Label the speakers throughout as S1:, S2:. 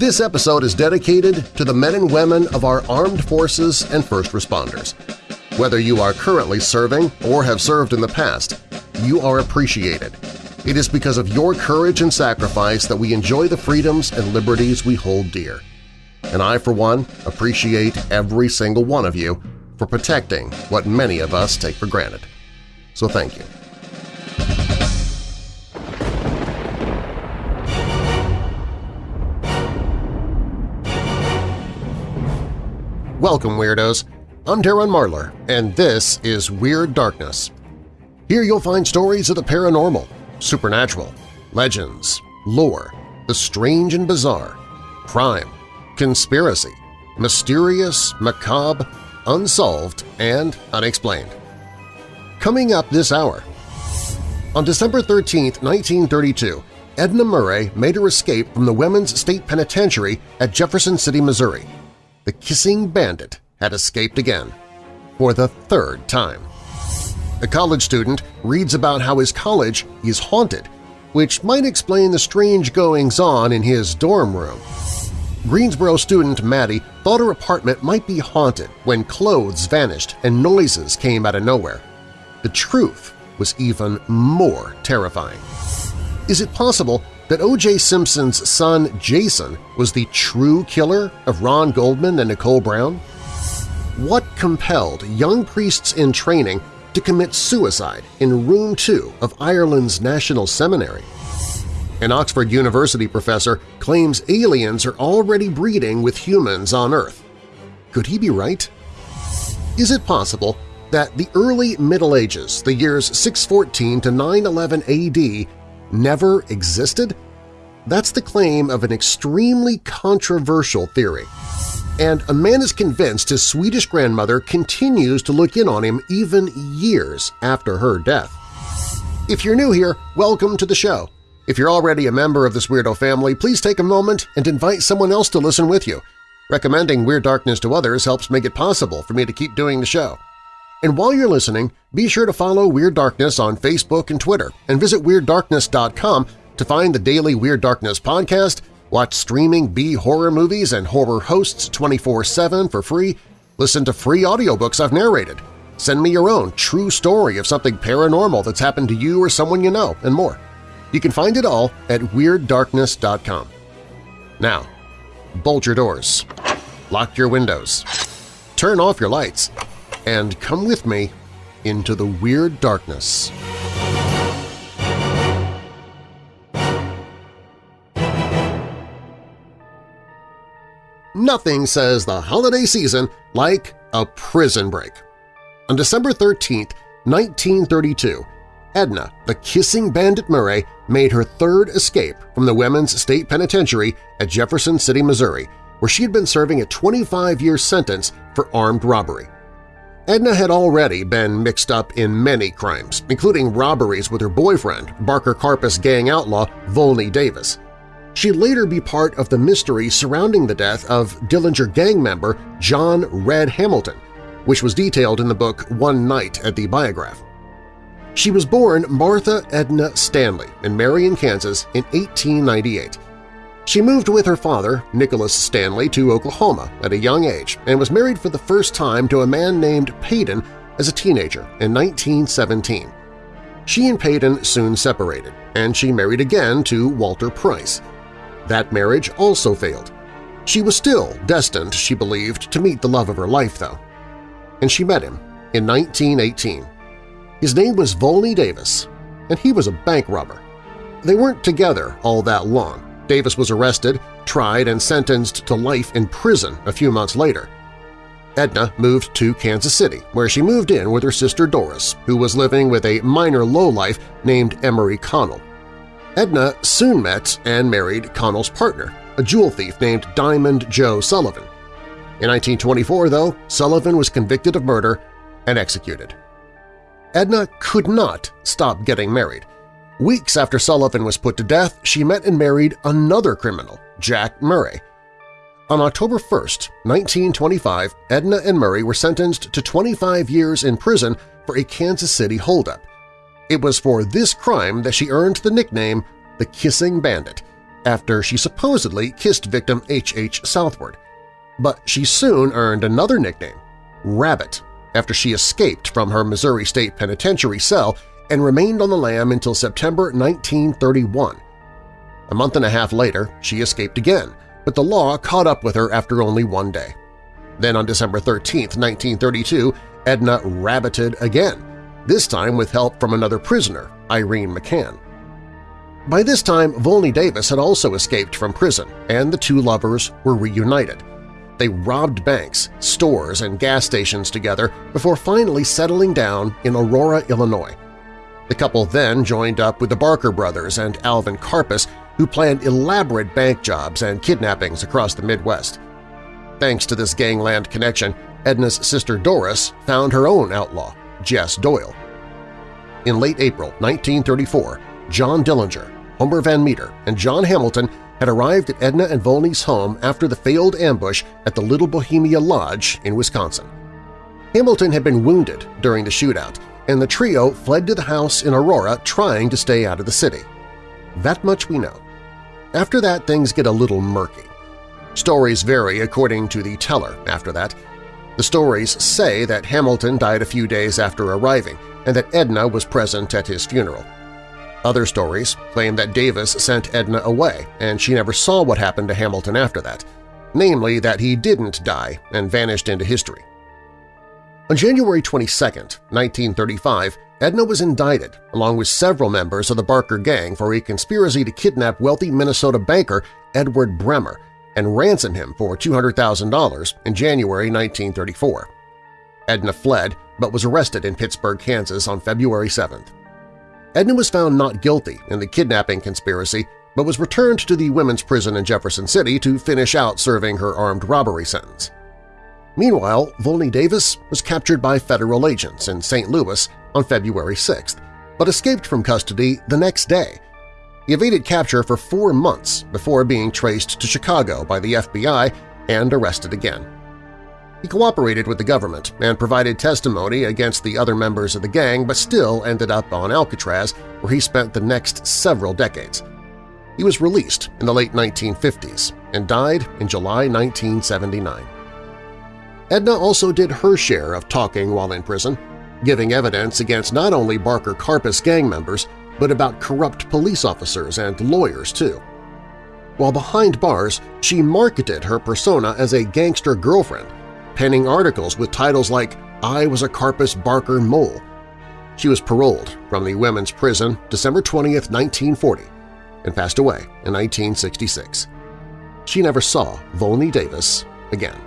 S1: This episode is dedicated to the men and women of our armed forces and first responders. Whether you are currently serving or have served in the past, you are appreciated. It is because of your courage and sacrifice that we enjoy the freedoms and liberties we hold dear. And I, for one, appreciate every single one of you for protecting what many of us take for granted. So thank you. Welcome, Weirdos! I'm Darren Marlar, and this is Weird Darkness. Here you'll find stories of the paranormal, supernatural, legends, lore, the strange and bizarre, crime, conspiracy, mysterious, macabre, unsolved, and unexplained. Coming up this hour, on December 13, 1932, Edna Murray made her escape from the Women's State Penitentiary at Jefferson City, Missouri the kissing bandit had escaped again, for the third time. A college student reads about how his college is haunted, which might explain the strange goings-on in his dorm room. Greensboro student Maddie thought her apartment might be haunted when clothes vanished and noises came out of nowhere. The truth was even more terrifying. Is it possible that O.J. Simpson's son Jason was the true killer of Ron Goldman and Nicole Brown? What compelled young priests in training to commit suicide in Room 2 of Ireland's National Seminary? An Oxford University professor claims aliens are already breeding with humans on Earth. Could he be right? Is it possible that the early Middle Ages, the years 614 to 911 AD, never existed? That's the claim of an extremely controversial theory. And a man is convinced his Swedish grandmother continues to look in on him even years after her death. If you're new here, welcome to the show. If you're already a member of this weirdo family, please take a moment and invite someone else to listen with you. Recommending Weird Darkness to others helps make it possible for me to keep doing the show. And while you're listening, be sure to follow Weird Darkness on Facebook and Twitter and visit WeirdDarkness.com to find the daily Weird Darkness podcast, watch streaming B-horror movies and horror hosts 24-7 for free, listen to free audiobooks I've narrated, send me your own true story of something paranormal that's happened to you or someone you know, and more. You can find it all at WeirdDarkness.com. Now, bolt your doors, lock your windows, turn off your lights, and come with me into the Weird Darkness. Nothing says the holiday season like a prison break. On December 13, 1932, Edna, the kissing bandit Murray, made her third escape from the Women's State Penitentiary at Jefferson City, Missouri, where she had been serving a 25-year sentence for armed robbery. Edna had already been mixed up in many crimes, including robberies with her boyfriend, Barker Karpis gang outlaw Volney Davis. She'd later be part of the mystery surrounding the death of Dillinger gang member John Red Hamilton, which was detailed in the book One Night at the Biograph. She was born Martha Edna Stanley in Marion, Kansas in 1898. She moved with her father, Nicholas Stanley, to Oklahoma at a young age and was married for the first time to a man named Payton as a teenager in 1917. She and Payton soon separated, and she married again to Walter Price. That marriage also failed. She was still destined, she believed, to meet the love of her life, though. And she met him in 1918. His name was Volney Davis, and he was a bank robber. They weren't together all that long. Davis was arrested, tried, and sentenced to life in prison a few months later. Edna moved to Kansas City, where she moved in with her sister Doris, who was living with a minor lowlife named Emery Connell. Edna soon met and married Connell's partner, a jewel thief named Diamond Joe Sullivan. In 1924, though, Sullivan was convicted of murder and executed. Edna could not stop getting married. Weeks after Sullivan was put to death, she met and married another criminal, Jack Murray. On October 1, 1925, Edna and Murray were sentenced to 25 years in prison for a Kansas City holdup. It was for this crime that she earned the nickname the Kissing Bandit, after she supposedly kissed victim H. H. Southward. But she soon earned another nickname, Rabbit, after she escaped from her Missouri State Penitentiary cell and remained on the lam until September 1931. A month and a half later, she escaped again, but the law caught up with her after only one day. Then on December 13, 1932, Edna rabbited again, this time with help from another prisoner, Irene McCann. By this time, Volney Davis had also escaped from prison, and the two lovers were reunited. They robbed banks, stores, and gas stations together before finally settling down in Aurora, Illinois. The couple then joined up with the Barker brothers and Alvin Karpis, who planned elaborate bank jobs and kidnappings across the Midwest. Thanks to this gangland connection, Edna's sister Doris found her own outlaw, Jess Doyle. In late April 1934, John Dillinger, Homer Van Meter, and John Hamilton had arrived at Edna and Volney's home after the failed ambush at the Little Bohemia Lodge in Wisconsin. Hamilton had been wounded during the shootout, and the trio fled to the house in Aurora trying to stay out of the city. That much we know. After that, things get a little murky. Stories vary according to the teller after that. The stories say that Hamilton died a few days after arriving and that Edna was present at his funeral. Other stories claim that Davis sent Edna away and she never saw what happened to Hamilton after that, namely that he didn't die and vanished into history. On January 22, 1935, Edna was indicted along with several members of the Barker Gang for a conspiracy to kidnap wealthy Minnesota banker Edward Bremer and ransom him for $200,000 in January 1934. Edna fled but was arrested in Pittsburg, Kansas on February 7. Edna was found not guilty in the kidnapping conspiracy but was returned to the women's prison in Jefferson City to finish out serving her armed robbery sentence. Meanwhile, Volney Davis was captured by federal agents in St. Louis on February 6th, but escaped from custody the next day. He evaded capture for four months before being traced to Chicago by the FBI and arrested again. He cooperated with the government and provided testimony against the other members of the gang but still ended up on Alcatraz where he spent the next several decades. He was released in the late 1950s and died in July 1979. Edna also did her share of talking while in prison, giving evidence against not only Barker Karpis gang members but about corrupt police officers and lawyers too. While behind bars, she marketed her persona as a gangster girlfriend penning articles with titles like I was a Karpis Barker mole. She was paroled from the women's prison December 20, 1940, and passed away in 1966. She never saw Volney Davis again.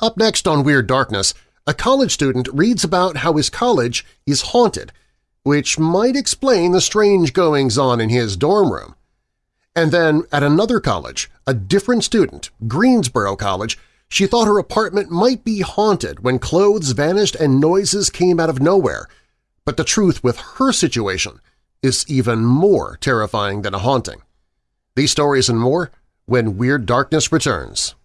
S1: Up next on Weird Darkness, a college student reads about how his college is haunted, which might explain the strange goings-on in his dorm room. And then at another college, a different student, Greensboro College, she thought her apartment might be haunted when clothes vanished and noises came out of nowhere. But the truth with her situation is even more terrifying than a haunting. These stories and more when Weird Darkness returns.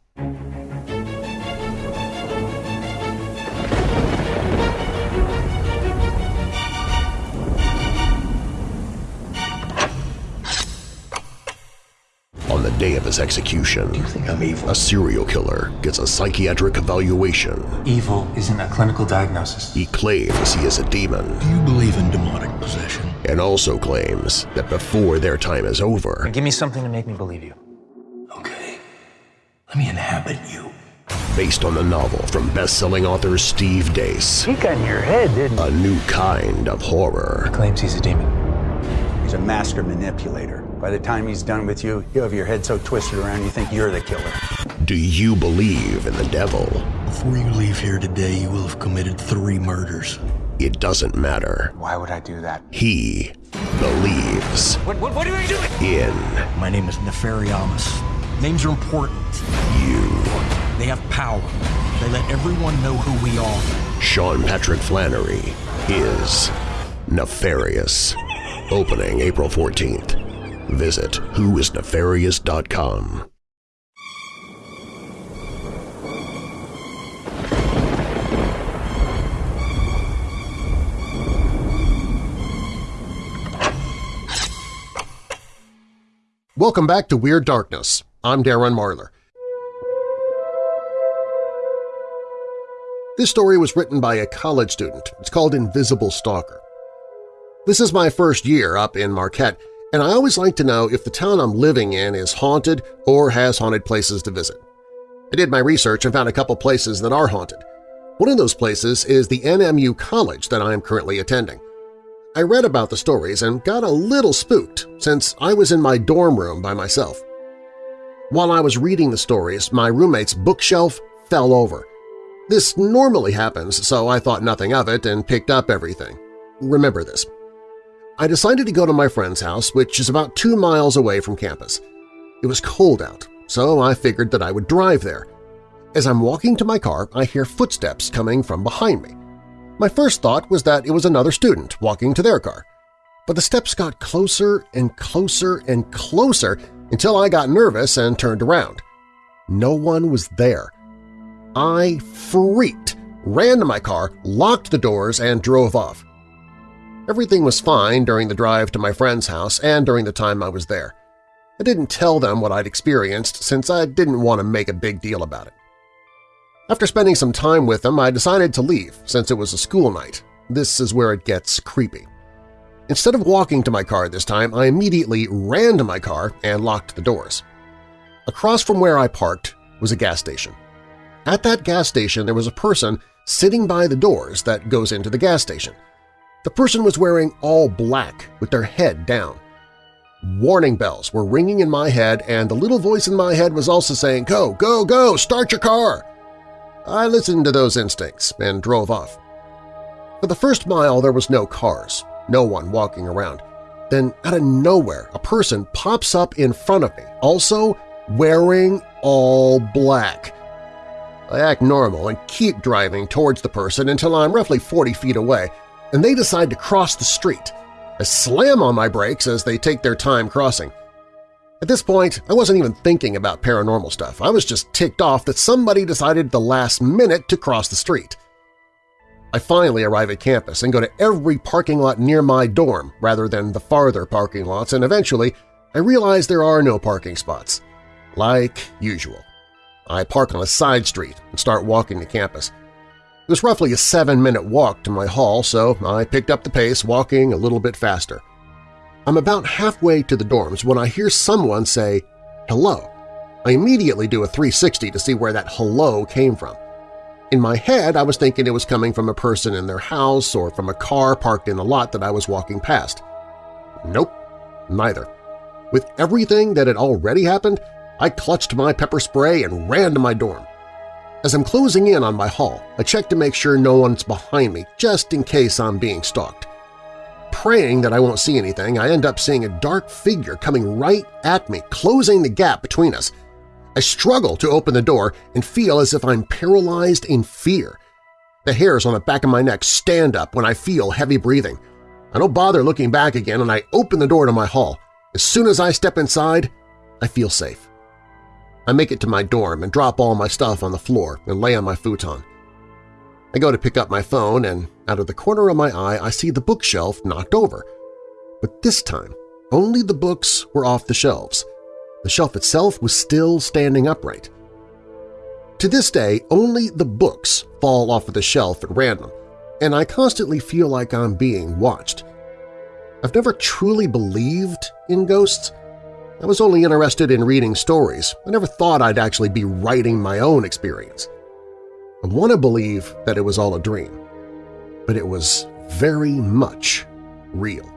S1: On the day of his execution,
S2: Do you think I'm evil?
S1: a serial killer gets a psychiatric evaluation.
S2: Evil isn't a clinical diagnosis.
S1: He claims he is a demon
S3: Do you believe in demonic possession?
S1: and also claims that before their time is over,
S2: Give me something to make me believe you.
S3: Okay. Let me inhabit you.
S1: based on the novel from best-selling author Steve Deace,
S2: He got in your head, didn't
S1: a new kind of horror.
S2: Claims he's a demon.
S4: He's a master manipulator. By the time he's done with you, you'll have your head so twisted around you think you're the killer.
S1: Do you believe in the devil?
S3: Before you leave here today, you will have committed three murders.
S1: It doesn't matter.
S2: Why would I do that?
S1: He believes
S2: What, what, what are you doing?
S1: in
S3: My name is Nefariamus. Names are important.
S1: you.
S3: They have power. They let everyone know who we are.
S1: Sean Patrick Flanery is Nefarious. Opening April 14th. Visit whoisnefarious.com. Welcome back to Weird Darkness. I'm Darren Marlar. This story was written by a college student. It's called Invisible Stalker. This is my first year up in Marquette, and I always like to know if the town I'm living in is haunted or has haunted places to visit. I did my research and found a couple places that are haunted. One of those places is the NMU College that I am currently attending. I read about the stories and got a little spooked since I was in my dorm room by myself. While I was reading the stories, my roommate's bookshelf fell over. This normally happens, so I thought nothing of it and picked up everything. Remember this. I decided to go to my friend's house, which is about two miles away from campus. It was cold out, so I figured that I would drive there. As I'm walking to my car, I hear footsteps coming from behind me. My first thought was that it was another student walking to their car. But the steps got closer and closer and closer until I got nervous and turned around. No one was there. I freaked, ran to my car, locked the doors, and drove off. Everything was fine during the drive to my friend's house and during the time I was there. I didn't tell them what I'd experienced since I didn't want to make a big deal about it. After spending some time with them, I decided to leave since it was a school night. This is where it gets creepy. Instead of walking to my car this time, I immediately ran to my car and locked the doors. Across from where I parked was a gas station. At that gas station there was a person sitting by the doors that goes into the gas station. The person was wearing all black with their head down. Warning bells were ringing in my head and the little voice in my head was also saying, go, go, go, start your car! I listened to those instincts and drove off. For the first mile there was no cars, no one walking around. Then out of nowhere a person pops up in front of me, also wearing all black. I act normal and keep driving towards the person until I'm roughly 40 feet away, and they decide to cross the street. I slam on my brakes as they take their time crossing. At this point, I wasn't even thinking about paranormal stuff. I was just ticked off that somebody decided the last minute to cross the street. I finally arrive at campus and go to every parking lot near my dorm rather than the farther parking lots, and eventually I realize there are no parking spots. Like usual. I park on a side street and start walking to campus. It was roughly a seven-minute walk to my hall, so I picked up the pace, walking a little bit faster. I'm about halfway to the dorms when I hear someone say, hello. I immediately do a 360 to see where that hello came from. In my head, I was thinking it was coming from a person in their house or from a car parked in a lot that I was walking past. Nope, neither. With everything that had already happened, I clutched my pepper spray and ran to my dorm. As I'm closing in on my hall, I check to make sure no one's behind me just in case I'm being stalked. Praying that I won't see anything, I end up seeing a dark figure coming right at me, closing the gap between us. I struggle to open the door and feel as if I'm paralyzed in fear. The hairs on the back of my neck stand up when I feel heavy breathing. I don't bother looking back again and I open the door to my hall. As soon as I step inside, I feel safe. I make it to my dorm and drop all my stuff on the floor and lay on my futon. I go to pick up my phone and out of the corner of my eye I see the bookshelf knocked over. But this time, only the books were off the shelves. The shelf itself was still standing upright. To this day, only the books fall off of the shelf at random, and I constantly feel like I'm being watched. I've never truly believed in ghosts, I was only interested in reading stories. I never thought I'd actually be writing my own experience. I want to believe that it was all a dream, but it was very much real.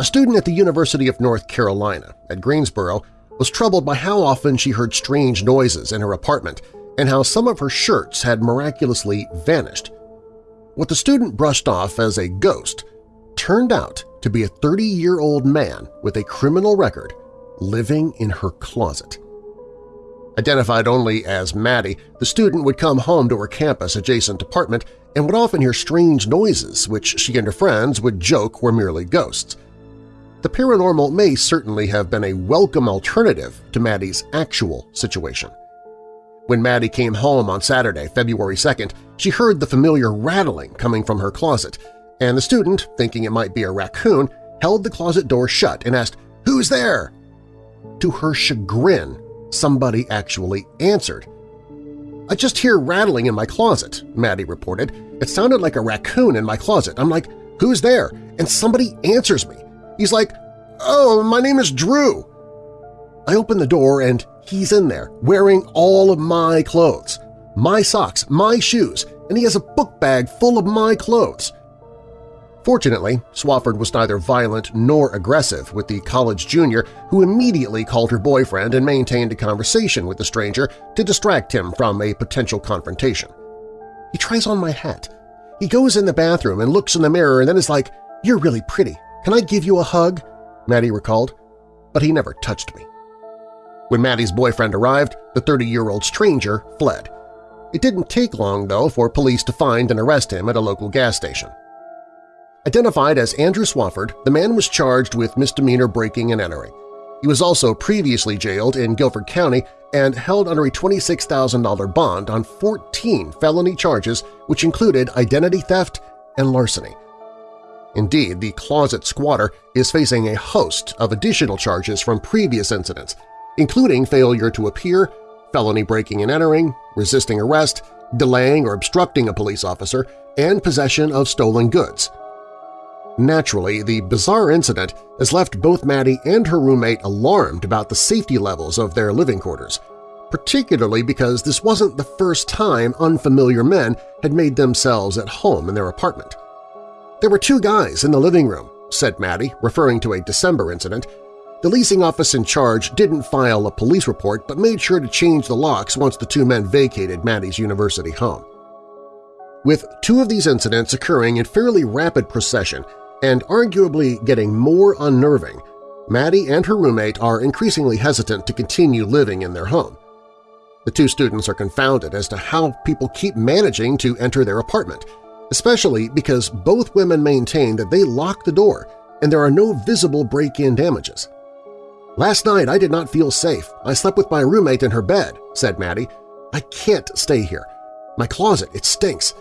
S1: A student at the University of North Carolina at Greensboro was troubled by how often she heard strange noises in her apartment and how some of her shirts had miraculously vanished. What the student brushed off as a ghost turned out to be a 30-year-old man with a criminal record living in her closet. Identified only as Maddie, the student would come home to her campus-adjacent apartment and would often hear strange noises which she and her friends would joke were merely ghosts. The paranormal may certainly have been a welcome alternative to Maddie's actual situation. When Maddie came home on Saturday, February 2nd, she heard the familiar rattling coming from her closet, and the student, thinking it might be a raccoon, held the closet door shut and asked, "'Who's there?' To her chagrin, somebody actually answered. "'I just hear rattling in my closet,' Maddie reported. "'It sounded like a raccoon in my closet. I'm like, who's there?' And somebody answers me. He's like, oh, my name is Drew. I open the door and he's in there, wearing all of my clothes, my socks, my shoes, and he has a book bag full of my clothes. Fortunately, Swafford was neither violent nor aggressive with the college junior who immediately called her boyfriend and maintained a conversation with the stranger to distract him from a potential confrontation. He tries on my hat. He goes in the bathroom and looks in the mirror and then is like, you're really pretty. Can I give you a hug? Maddie recalled. But he never touched me. When Maddie's boyfriend arrived, the 30-year-old stranger fled. It didn't take long, though, for police to find and arrest him at a local gas station. Identified as Andrew Swafford, the man was charged with misdemeanor breaking and entering. He was also previously jailed in Guilford County and held under a $26,000 bond on 14 felony charges which included identity theft and larceny. Indeed, the closet squatter is facing a host of additional charges from previous incidents, including failure to appear, felony breaking and entering, resisting arrest, delaying or obstructing a police officer, and possession of stolen goods. Naturally, the bizarre incident has left both Maddie and her roommate alarmed about the safety levels of their living quarters, particularly because this wasn't the first time unfamiliar men had made themselves at home in their apartment. There were two guys in the living room, said Maddie, referring to a December incident. The leasing office in charge didn't file a police report but made sure to change the locks once the two men vacated Maddie's university home. With two of these incidents occurring in fairly rapid procession, and arguably getting more unnerving, Maddie and her roommate are increasingly hesitant to continue living in their home. The two students are confounded as to how people keep managing to enter their apartment, especially because both women maintain that they locked the door and there are no visible break-in damages. Last night I did not feel safe. I slept with my roommate in her bed, said Maddie. I can't stay here. My closet, it stinks.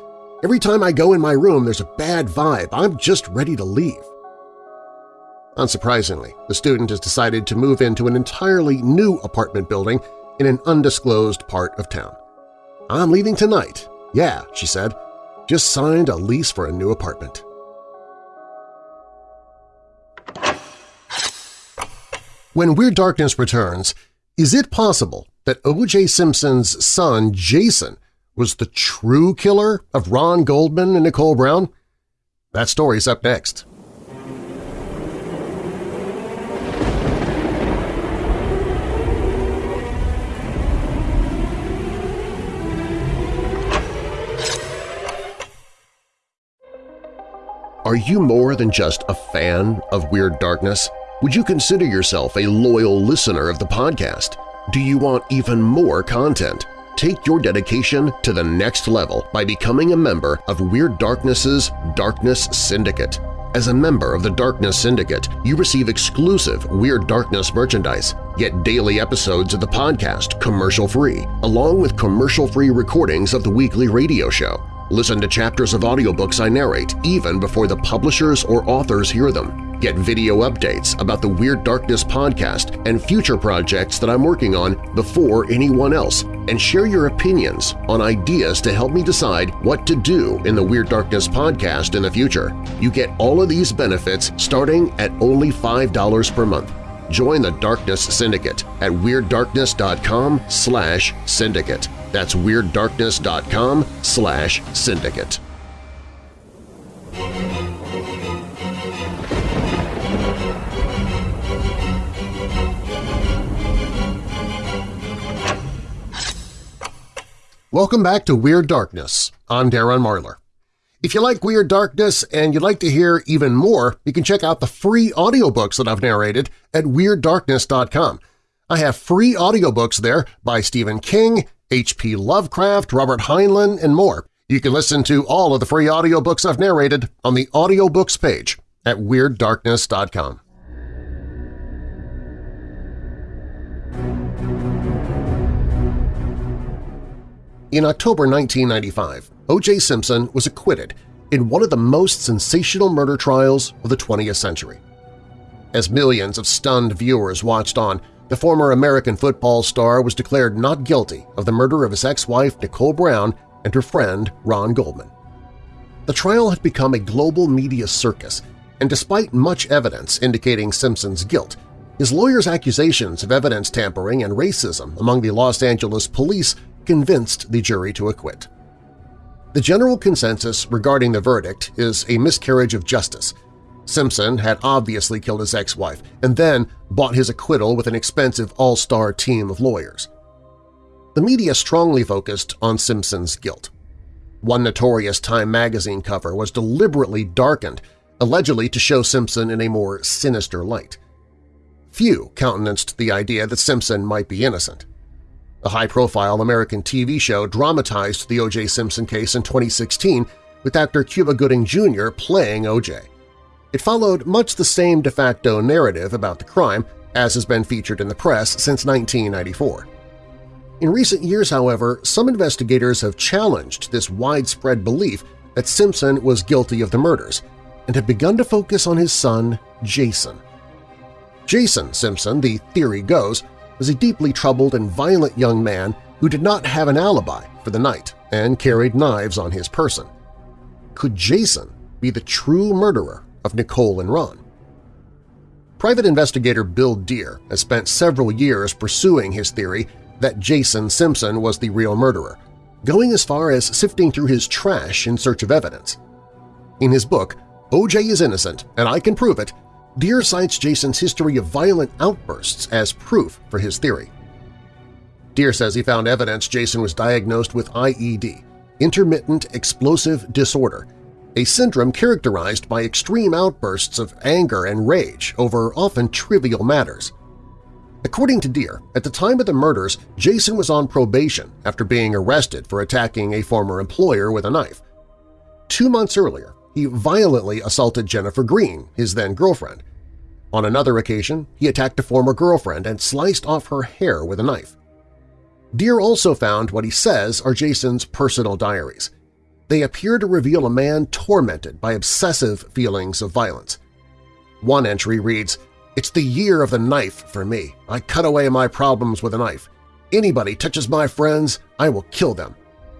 S1: Every time I go in my room, there's a bad vibe. I'm just ready to leave. Unsurprisingly, the student has decided to move into an entirely new apartment building in an undisclosed part of town. I'm leaving tonight. Yeah, she said. Just signed a lease for a new apartment. When Weird Darkness returns, is it possible that O.J. Simpson's son, Jason, was the true killer of Ron Goldman and Nicole Brown? That story's up next. Are you more than just a fan of Weird Darkness? Would you consider yourself a loyal listener of the podcast? Do you want even more content? Take your dedication to the next level by becoming a member of Weird Darkness's Darkness Syndicate. As a member of the Darkness Syndicate, you receive exclusive Weird Darkness merchandise, get daily episodes of the podcast commercial-free, along with commercial-free recordings of the weekly radio show. Listen to chapters of audiobooks I narrate even before the publishers or authors hear them. Get video updates about the Weird Darkness podcast and future projects that I'm working on before anyone else, and share your opinions on ideas to help me decide what to do in the Weird Darkness podcast in the future. You get all of these benefits starting at only $5 per month. Join the Darkness Syndicate at WeirdDarkness.com slash syndicate. That's WeirdDarkness.com slash syndicate. Welcome back to Weird Darkness. I'm Darren Marlar. If you like Weird Darkness and you'd like to hear even more, you can check out the free audiobooks that I've narrated at WeirdDarkness.com. I have free audiobooks there by Stephen King, H.P. Lovecraft, Robert Heinlein, and more. You can listen to all of the free audiobooks I've narrated on the audiobooks page at WeirdDarkness.com. In October 1995, O.J. Simpson was acquitted in one of the most sensational murder trials of the 20th century. As millions of stunned viewers watched on, the former American football star was declared not guilty of the murder of his ex-wife Nicole Brown and her friend Ron Goldman. The trial had become a global media circus, and despite much evidence indicating Simpson's guilt, his lawyer's accusations of evidence tampering and racism among the Los Angeles police convinced the jury to acquit. The general consensus regarding the verdict is a miscarriage of justice – Simpson had obviously killed his ex-wife and then bought his acquittal with an expensive all-star team of lawyers. The media strongly focused on Simpson's guilt. One notorious Time magazine cover was deliberately darkened, allegedly to show Simpson in a more sinister light. Few countenanced the idea that Simpson might be innocent. A high-profile American TV show dramatized the O.J. Simpson case in 2016 with actor Cuba Gooding Jr. playing O.J. It followed much the same de facto narrative about the crime as has been featured in the press since 1994. In recent years, however, some investigators have challenged this widespread belief that Simpson was guilty of the murders and have begun to focus on his son, Jason. Jason Simpson, the theory goes, was a deeply troubled and violent young man who did not have an alibi for the night and carried knives on his person. Could Jason be the true murderer of Nicole and Ron. Private investigator Bill Dear has spent several years pursuing his theory that Jason Simpson was the real murderer, going as far as sifting through his trash in search of evidence. In his book, O.J. is Innocent and I Can Prove It, Dear cites Jason's history of violent outbursts as proof for his theory. Dear says he found evidence Jason was diagnosed with IED, intermittent explosive disorder, a syndrome characterized by extreme outbursts of anger and rage over often trivial matters. According to Dear, at the time of the murders, Jason was on probation after being arrested for attacking a former employer with a knife. Two months earlier, he violently assaulted Jennifer Green, his then-girlfriend. On another occasion, he attacked a former girlfriend and sliced off her hair with a knife. Dear also found what he says are Jason's personal diaries they appear to reveal a man tormented by obsessive feelings of violence. One entry reads, It's the year of the knife for me. I cut away my problems with a knife. Anybody touches my friends, I will kill them.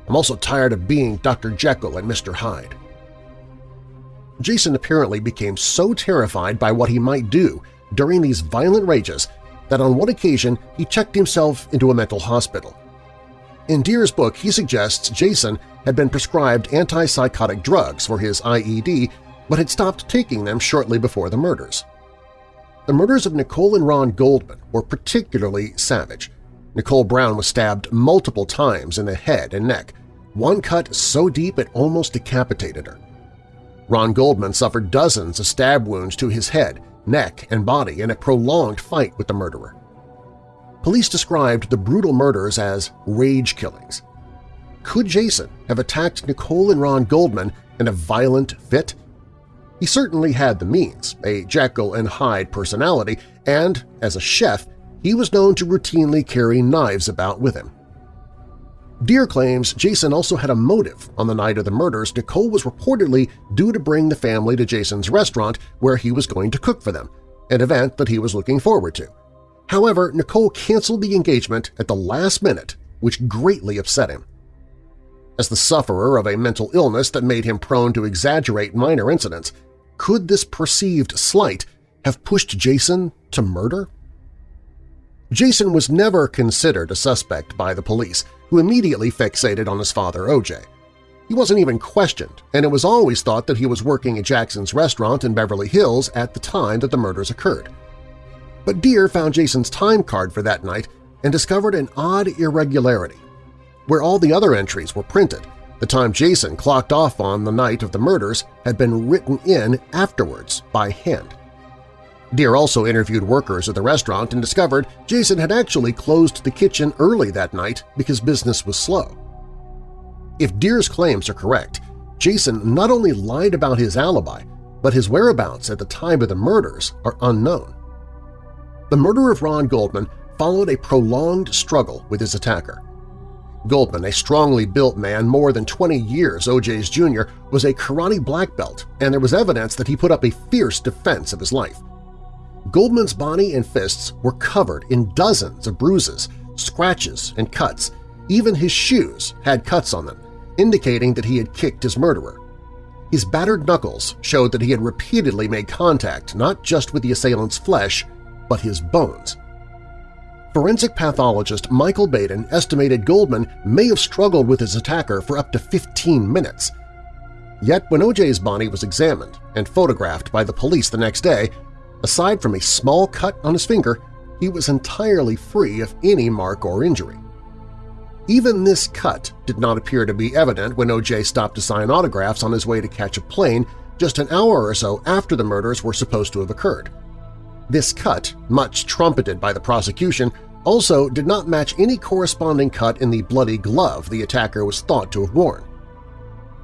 S1: I'm also tired of being Dr. Jekyll and Mr. Hyde. Jason apparently became so terrified by what he might do during these violent rages that on one occasion he checked himself into a mental hospital. In Dear's book, he suggests Jason had been prescribed antipsychotic drugs for his IED but had stopped taking them shortly before the murders. The murders of Nicole and Ron Goldman were particularly savage. Nicole Brown was stabbed multiple times in the head and neck, one cut so deep it almost decapitated her. Ron Goldman suffered dozens of stab wounds to his head, neck, and body in a prolonged fight with the murderer. Police described the brutal murders as rage killings. Could Jason have attacked Nicole and Ron Goldman in a violent fit? He certainly had the means, a Jekyll and Hyde personality, and, as a chef, he was known to routinely carry knives about with him. Dear claims Jason also had a motive on the night of the murders Nicole was reportedly due to bring the family to Jason's restaurant where he was going to cook for them, an event that he was looking forward to. However, Nicole canceled the engagement at the last minute, which greatly upset him. As the sufferer of a mental illness that made him prone to exaggerate minor incidents, could this perceived slight have pushed Jason to murder? Jason was never considered a suspect by the police, who immediately fixated on his father, O.J. He wasn't even questioned, and it was always thought that he was working at Jackson's restaurant in Beverly Hills at the time that the murders occurred. But Dear found Jason's time card for that night and discovered an odd irregularity where all the other entries were printed. The time Jason clocked off on the night of the murders had been written in afterwards by hand. Dear also interviewed workers at the restaurant and discovered Jason had actually closed the kitchen early that night because business was slow. If Dear's claims are correct, Jason not only lied about his alibi, but his whereabouts at the time of the murders are unknown. The murder of Ron Goldman followed a prolonged struggle with his attacker. Goldman, a strongly built man more than 20 years OJ's junior, was a karate black belt, and there was evidence that he put up a fierce defense of his life. Goldman's body and fists were covered in dozens of bruises, scratches, and cuts. Even his shoes had cuts on them, indicating that he had kicked his murderer. His battered knuckles showed that he had repeatedly made contact not just with the assailant's flesh, but his bones. Forensic pathologist Michael Baden estimated Goldman may have struggled with his attacker for up to 15 minutes. Yet when OJ's body was examined and photographed by the police the next day, aside from a small cut on his finger, he was entirely free of any mark or injury. Even this cut did not appear to be evident when OJ stopped to sign autographs on his way to catch a plane just an hour or so after the murders were supposed to have occurred. This cut, much trumpeted by the prosecution, also did not match any corresponding cut in the bloody glove the attacker was thought to have worn.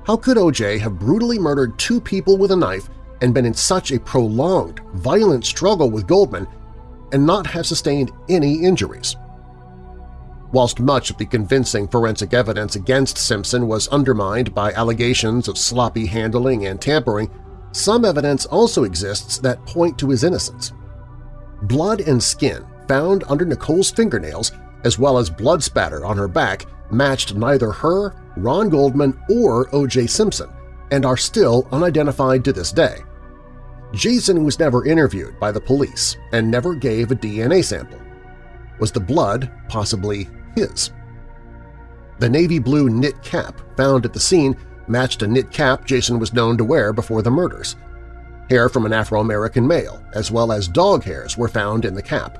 S1: How could O.J. have brutally murdered two people with a knife and been in such a prolonged, violent struggle with Goldman and not have sustained any injuries? Whilst much of the convincing forensic evidence against Simpson was undermined by allegations of sloppy handling and tampering, some evidence also exists that point to his innocence. Blood and skin found under Nicole's fingernails, as well as blood spatter on her back, matched neither her, Ron Goldman, or O.J. Simpson, and are still unidentified to this day. Jason was never interviewed by the police and never gave a DNA sample. Was the blood possibly his? The navy blue knit cap found at the scene matched a knit cap Jason was known to wear before the murders. Hair from an Afro-American male, as well as dog hairs, were found in the cap.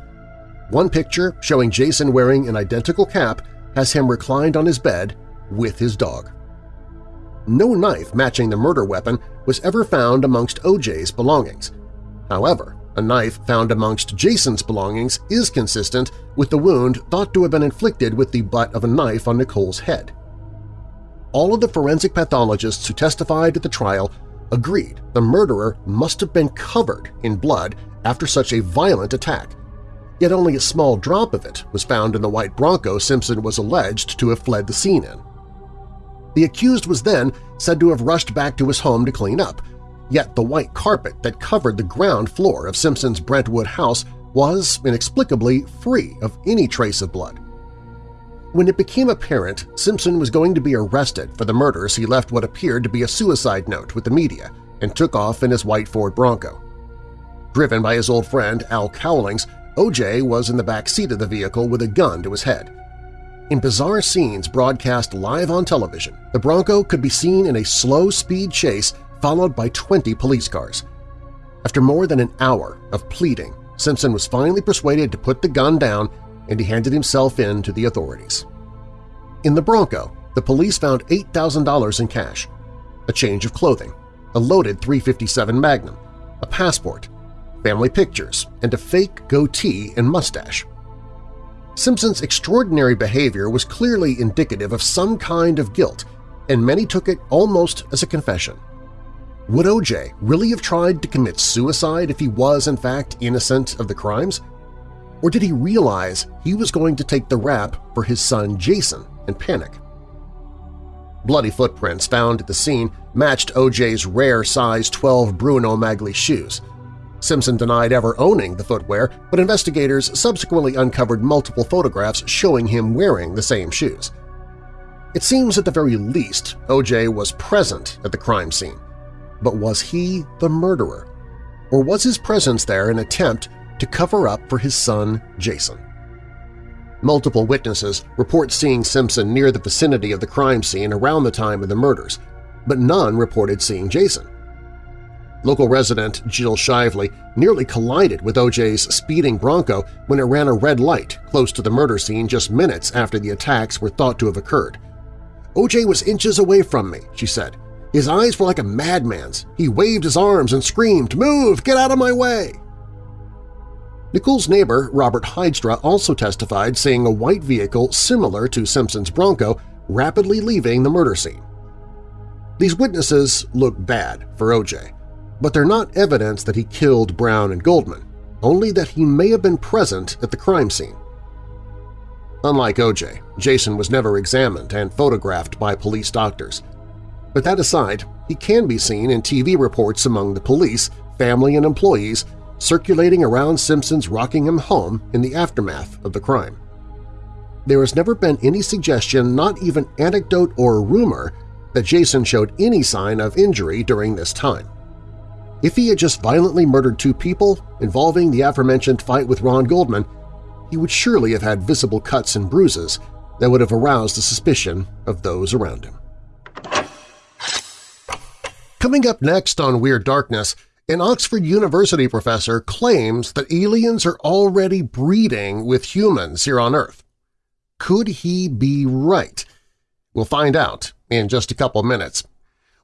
S1: One picture showing Jason wearing an identical cap has him reclined on his bed with his dog. No knife matching the murder weapon was ever found amongst OJ's belongings. However, a knife found amongst Jason's belongings is consistent with the wound thought to have been inflicted with the butt of a knife on Nicole's head. All of the forensic pathologists who testified at the trial agreed the murderer must have been covered in blood after such a violent attack, yet only a small drop of it was found in the white Bronco Simpson was alleged to have fled the scene in. The accused was then said to have rushed back to his home to clean up, yet the white carpet that covered the ground floor of Simpson's Brentwood house was inexplicably free of any trace of blood. When it became apparent Simpson was going to be arrested for the murders, he left what appeared to be a suicide note with the media and took off in his white Ford Bronco. Driven by his old friend Al Cowlings, OJ was in the back seat of the vehicle with a gun to his head. In bizarre scenes broadcast live on television, the Bronco could be seen in a slow-speed chase followed by 20 police cars. After more than an hour of pleading, Simpson was finally persuaded to put the gun down and he handed himself in to the authorities. In the Bronco, the police found $8,000 in cash, a change of clothing, a loaded .357 Magnum, a passport, family pictures, and a fake goatee and mustache. Simpson's extraordinary behavior was clearly indicative of some kind of guilt, and many took it almost as a confession. Would O.J. really have tried to commit suicide if he was in fact innocent of the crimes? Or did he realize he was going to take the rap for his son Jason and panic? Bloody footprints found at the scene matched OJ's rare size 12 Bruno Magli shoes. Simpson denied ever owning the footwear, but investigators subsequently uncovered multiple photographs showing him wearing the same shoes. It seems at the very least OJ was present at the crime scene. But was he the murderer? Or was his presence there an attempt to cover up for his son Jason. Multiple witnesses report seeing Simpson near the vicinity of the crime scene around the time of the murders, but none reported seeing Jason. Local resident Jill Shively nearly collided with OJ's speeding Bronco when it ran a red light close to the murder scene just minutes after the attacks were thought to have occurred. OJ was inches away from me, she said. His eyes were like a madman's. He waved his arms and screamed, "'Move! Get out of my way!' Nicole's neighbor, Robert Heidstra, also testified seeing a white vehicle similar to Simpson's Bronco rapidly leaving the murder scene. These witnesses look bad for O.J., but they're not evidence that he killed Brown and Goldman, only that he may have been present at the crime scene. Unlike O.J., Jason was never examined and photographed by police doctors. But that aside, he can be seen in TV reports among the police, family, and employees circulating around Simpson's Rockingham home in the aftermath of the crime. There has never been any suggestion, not even anecdote or rumor, that Jason showed any sign of injury during this time. If he had just violently murdered two people involving the aforementioned fight with Ron Goldman, he would surely have had visible cuts and bruises that would have aroused the suspicion of those around him. Coming up next on Weird Darkness, an Oxford University professor claims that aliens are already breeding with humans here on Earth. Could he be right? We'll find out in just a couple minutes.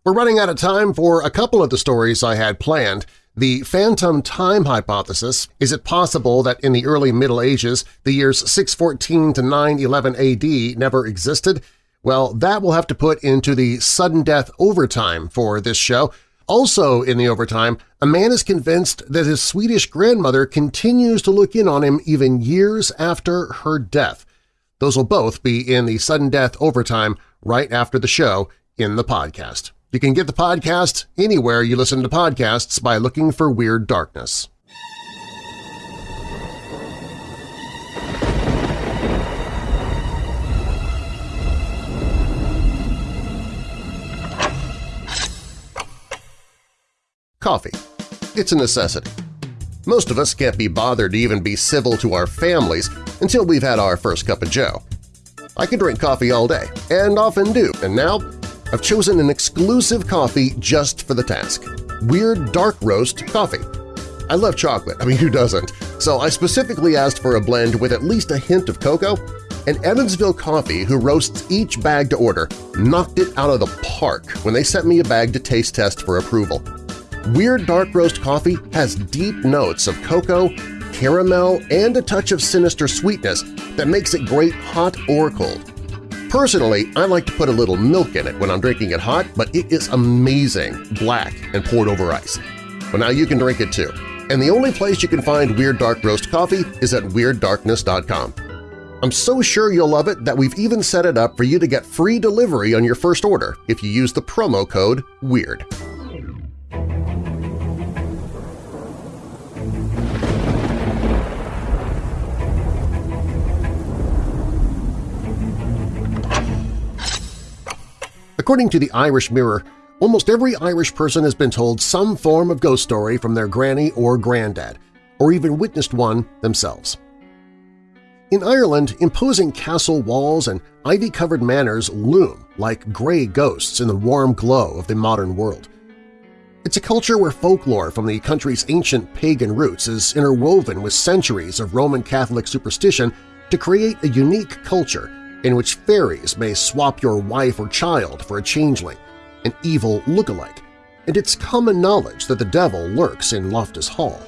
S1: We're running out of time for a couple of the stories I had planned. The phantom time hypothesis – is it possible that in the early Middle Ages the years 614 to 911 AD never existed? Well, that we'll have to put into the sudden death overtime for this show. Also in the overtime, a man is convinced that his Swedish grandmother continues to look in on him even years after her death. Those will both be in the sudden death overtime right after the show in the podcast. You can get the podcast anywhere you listen to podcasts by looking for Weird Darkness. Coffee. It's a necessity. Most of us can't be bothered to even be civil to our families until we've had our first cup of joe. I can drink coffee all day, and often do, and now I've chosen an exclusive coffee just for the task – Weird Dark Roast Coffee. I love chocolate, I mean who doesn't, so I specifically asked for a blend with at least a hint of cocoa, and Evansville Coffee, who roasts each bag to order, knocked it out of the park when they sent me a bag to taste test for approval. Weird Dark Roast Coffee has deep notes of cocoa, caramel, and a touch of sinister sweetness that makes it great hot or cold. Personally, I like to put a little milk in it when I'm drinking it hot, but it is amazing, black and poured over ice. Well, now you can drink it too. And the only place you can find Weird Dark Roast Coffee is at WeirdDarkness.com. I'm so sure you'll love it that we've even set it up for you to get free delivery on your first order if you use the promo code WEIRD. According to the Irish Mirror, almost every Irish person has been told some form of ghost story from their granny or granddad, or even witnessed one themselves. In Ireland, imposing castle walls and ivy-covered manors loom like gray ghosts in the warm glow of the modern world. It's a culture where folklore from the country's ancient pagan roots is interwoven with centuries of Roman Catholic superstition to create a unique culture in which fairies may swap your wife or child for a changeling, an evil look-alike, and it's common knowledge that the devil lurks in Loftus Hall.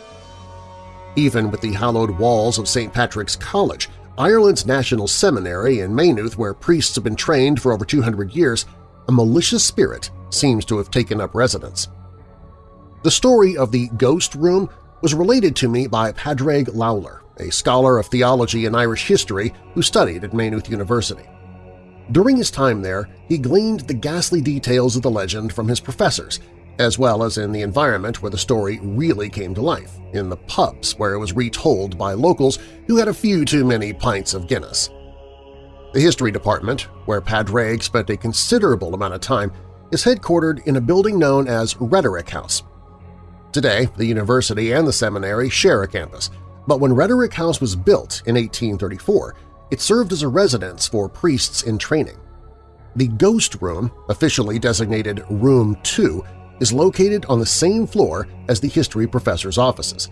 S1: Even with the hallowed walls of St. Patrick's College, Ireland's National Seminary in Maynooth where priests have been trained for over 200 years, a malicious spirit seems to have taken up residence. The story of the Ghost Room was related to me by Padraig Lawler, a scholar of theology and Irish history who studied at Maynooth University. During his time there, he gleaned the ghastly details of the legend from his professors, as well as in the environment where the story really came to life, in the pubs where it was retold by locals who had a few too many pints of Guinness. The History Department, where Padraig spent a considerable amount of time, is headquartered in a building known as Rhetoric House. Today, the university and the seminary share a campus, but when Rhetoric House was built in 1834, it served as a residence for priests in training. The Ghost Room, officially designated Room 2, is located on the same floor as the history professor's offices.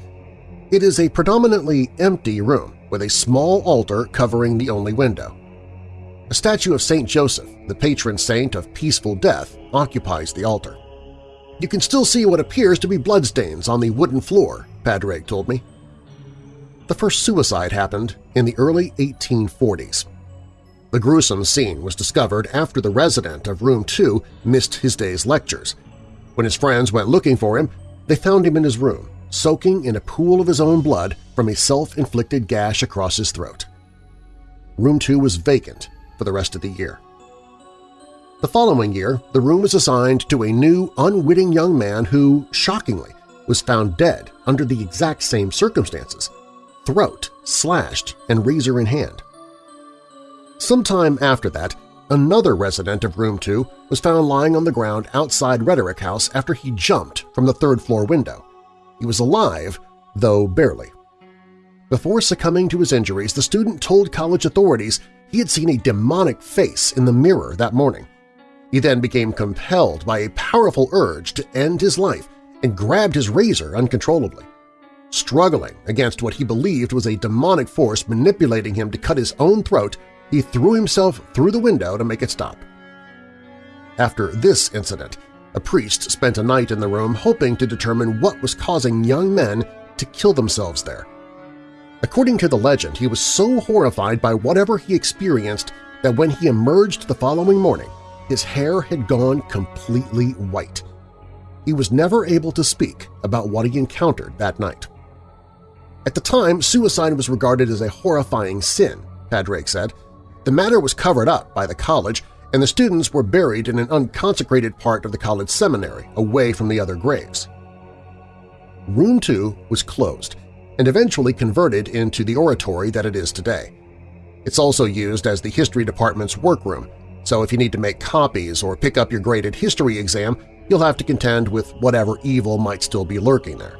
S1: It is a predominantly empty room with a small altar covering the only window. A statue of St. Joseph, the patron saint of peaceful death, occupies the altar. You can still see what appears to be bloodstains on the wooden floor, Padraig told me. The first suicide happened in the early 1840s. The gruesome scene was discovered after the resident of Room 2 missed his day's lectures. When his friends went looking for him, they found him in his room, soaking in a pool of his own blood from a self-inflicted gash across his throat. Room 2 was vacant for the rest of the year. The following year, the room was assigned to a new, unwitting young man who, shockingly, was found dead under the exact same circumstances – throat slashed and razor in hand. Sometime after that, another resident of Room 2 was found lying on the ground outside Rhetoric House after he jumped from the third-floor window. He was alive, though barely. Before succumbing to his injuries, the student told college authorities he had seen a demonic face in the mirror that morning. He then became compelled by a powerful urge to end his life and grabbed his razor uncontrollably. Struggling against what he believed was a demonic force manipulating him to cut his own throat, he threw himself through the window to make it stop. After this incident, a priest spent a night in the room hoping to determine what was causing young men to kill themselves there. According to the legend, he was so horrified by whatever he experienced that when he emerged the following morning, his hair had gone completely white. He was never able to speak about what he encountered that night. At the time, suicide was regarded as a horrifying sin, Padraig said. The matter was covered up by the college, and the students were buried in an unconsecrated part of the college seminary, away from the other graves. Room 2 was closed and eventually converted into the oratory that it is today. It's also used as the history department's workroom, so if you need to make copies or pick up your graded history exam, you'll have to contend with whatever evil might still be lurking there.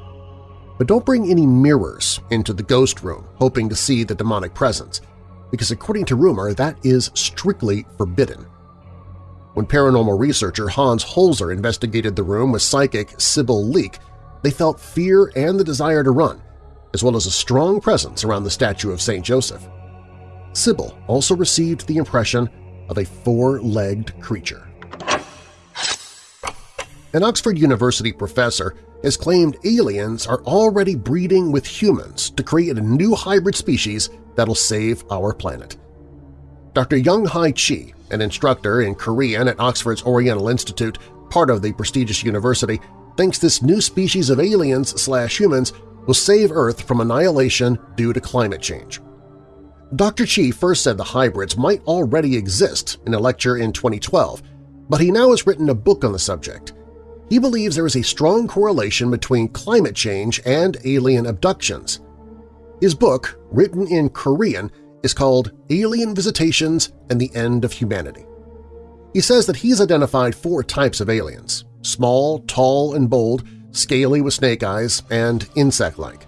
S1: But don't bring any mirrors into the ghost room hoping to see the demonic presence, because according to rumor, that is strictly forbidden. When paranormal researcher Hans Holzer investigated the room with psychic Sybil Leek, they felt fear and the desire to run, as well as a strong presence around the statue of St. Joseph. Sybil also received the impression of a four-legged creature. An Oxford University professor has claimed aliens are already breeding with humans to create a new hybrid species that'll save our planet. Dr. Young Hai Chi, an instructor in Korean at Oxford's Oriental Institute, part of the prestigious university, thinks this new species of aliens-slash-humans will save Earth from annihilation due to climate change. Dr. Chi first said the hybrids might already exist in a lecture in 2012, but he now has written a book on the subject. He believes there is a strong correlation between climate change and alien abductions. His book, written in Korean, is called Alien Visitations and the End of Humanity. He says that he's identified four types of aliens – small, tall, and bold, scaly with snake eyes, and insect-like.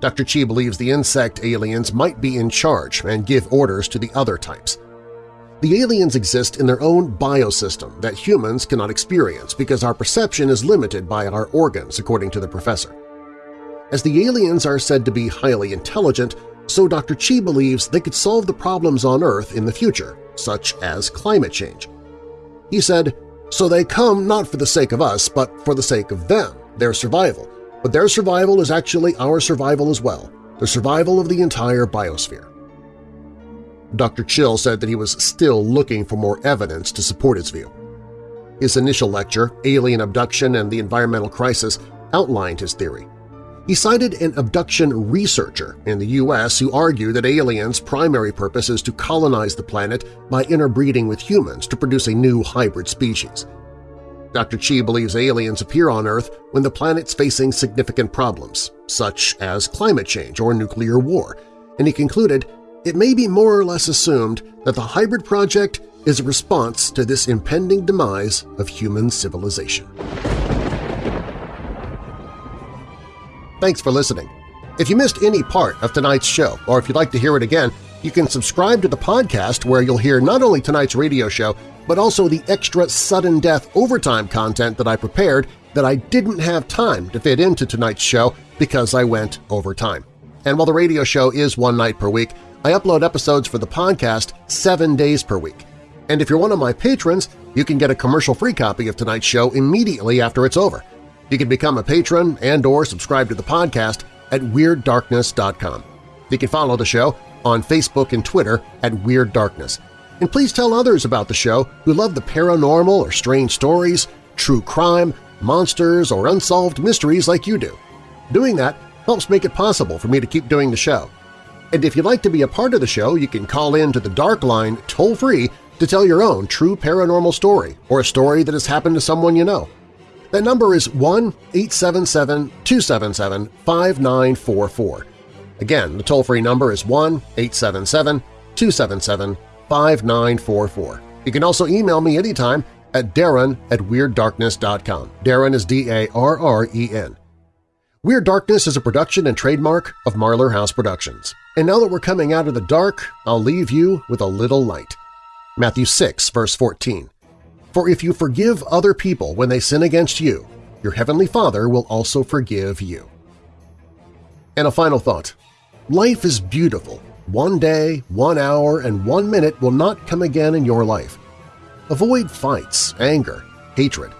S1: Dr. Chi believes the insect aliens might be in charge and give orders to the other types. The aliens exist in their own biosystem that humans cannot experience because our perception is limited by our organs, according to the professor. As the aliens are said to be highly intelligent, so Dr. Chi believes they could solve the problems on Earth in the future, such as climate change. He said, so they come not for the sake of us, but for the sake of them, their survival, but their survival is actually our survival as well, the survival of the entire biosphere. Dr. Chi said that he was still looking for more evidence to support his view. His initial lecture, Alien Abduction and the Environmental Crisis, outlined his theory. He cited an abduction researcher in the U.S. who argued that aliens' primary purpose is to colonize the planet by interbreeding with humans to produce a new hybrid species. Dr. Chi believes aliens appear on Earth when the planet's facing significant problems, such as climate change or nuclear war, and he concluded it may be more or less assumed that the hybrid project is a response to this impending demise of human civilization. Thanks for listening. If you missed any part of tonight's show, or if you'd like to hear it again, you can subscribe to the podcast where you'll hear not only tonight's radio show, but also the extra sudden death overtime content that I prepared that I didn't have time to fit into tonight's show because I went overtime. And while the radio show is one night per week, I upload episodes for the podcast seven days per week. And if you're one of my patrons, you can get a commercial-free copy of tonight's show immediately after it's over. You can become a patron and or subscribe to the podcast at WeirdDarkness.com. You can follow the show on Facebook and Twitter at Weird Darkness. And please tell others about the show who love the paranormal or strange stories, true crime, monsters, or unsolved mysteries like you do. Doing that helps make it possible for me to keep doing the show. And if you'd like to be a part of the show, you can call in to the Dark Line toll-free to tell your own true paranormal story or a story that has happened to someone you know. That number is 1-877-277-5944. Again, the toll-free number is 1-877-277-5944. You can also email me anytime at darren at WeirdDarkness.com. Darren is D-A-R-R-E-N. Weird Darkness is a production and trademark of Marlar House Productions. And now that we're coming out of the dark, I'll leave you with a little light. Matthew 6, verse 14. For if you forgive other people when they sin against you, your heavenly Father will also forgive you. And a final thought. Life is beautiful. One day, one hour, and one minute will not come again in your life. Avoid fights, anger, hatred.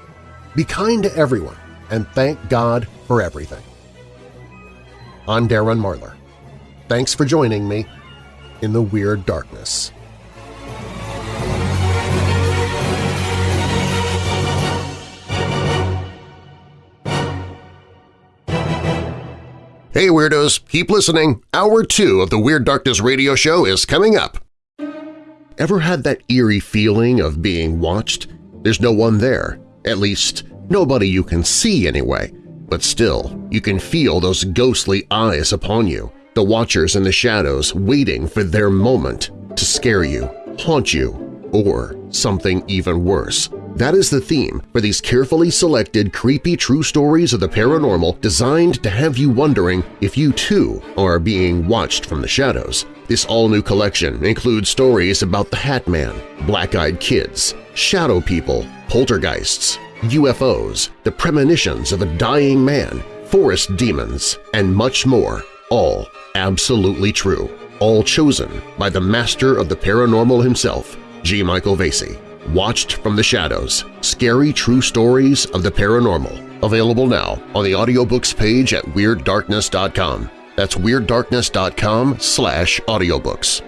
S1: Be kind to everyone, and thank God for everything. I'm Darren Marlar. Thanks for joining me in the Weird Darkness. Hey Weirdos, keep listening. Hour 2 of the Weird Darkness radio show is coming up. Ever had that eerie feeling of being watched? There's no one there, at least nobody you can see anyway, but still, you can feel those ghostly eyes upon you, the watchers in the shadows waiting for their moment to scare you, haunt you, or something even worse. That is the theme for these carefully selected creepy true stories of the paranormal designed to have you wondering if you too are being watched from the shadows. This all-new collection includes stories about the Hat Man, Black-Eyed Kids, Shadow People, Poltergeists, UFOs, the premonitions of a dying man, forest demons, and much more, all absolutely true, all chosen by the master of the paranormal himself, G. Michael Vasey. Watched from the Shadows – Scary True Stories of the Paranormal. Available now on the audiobooks page at WeirdDarkness.com. That's WeirdDarkness.com slash audiobooks.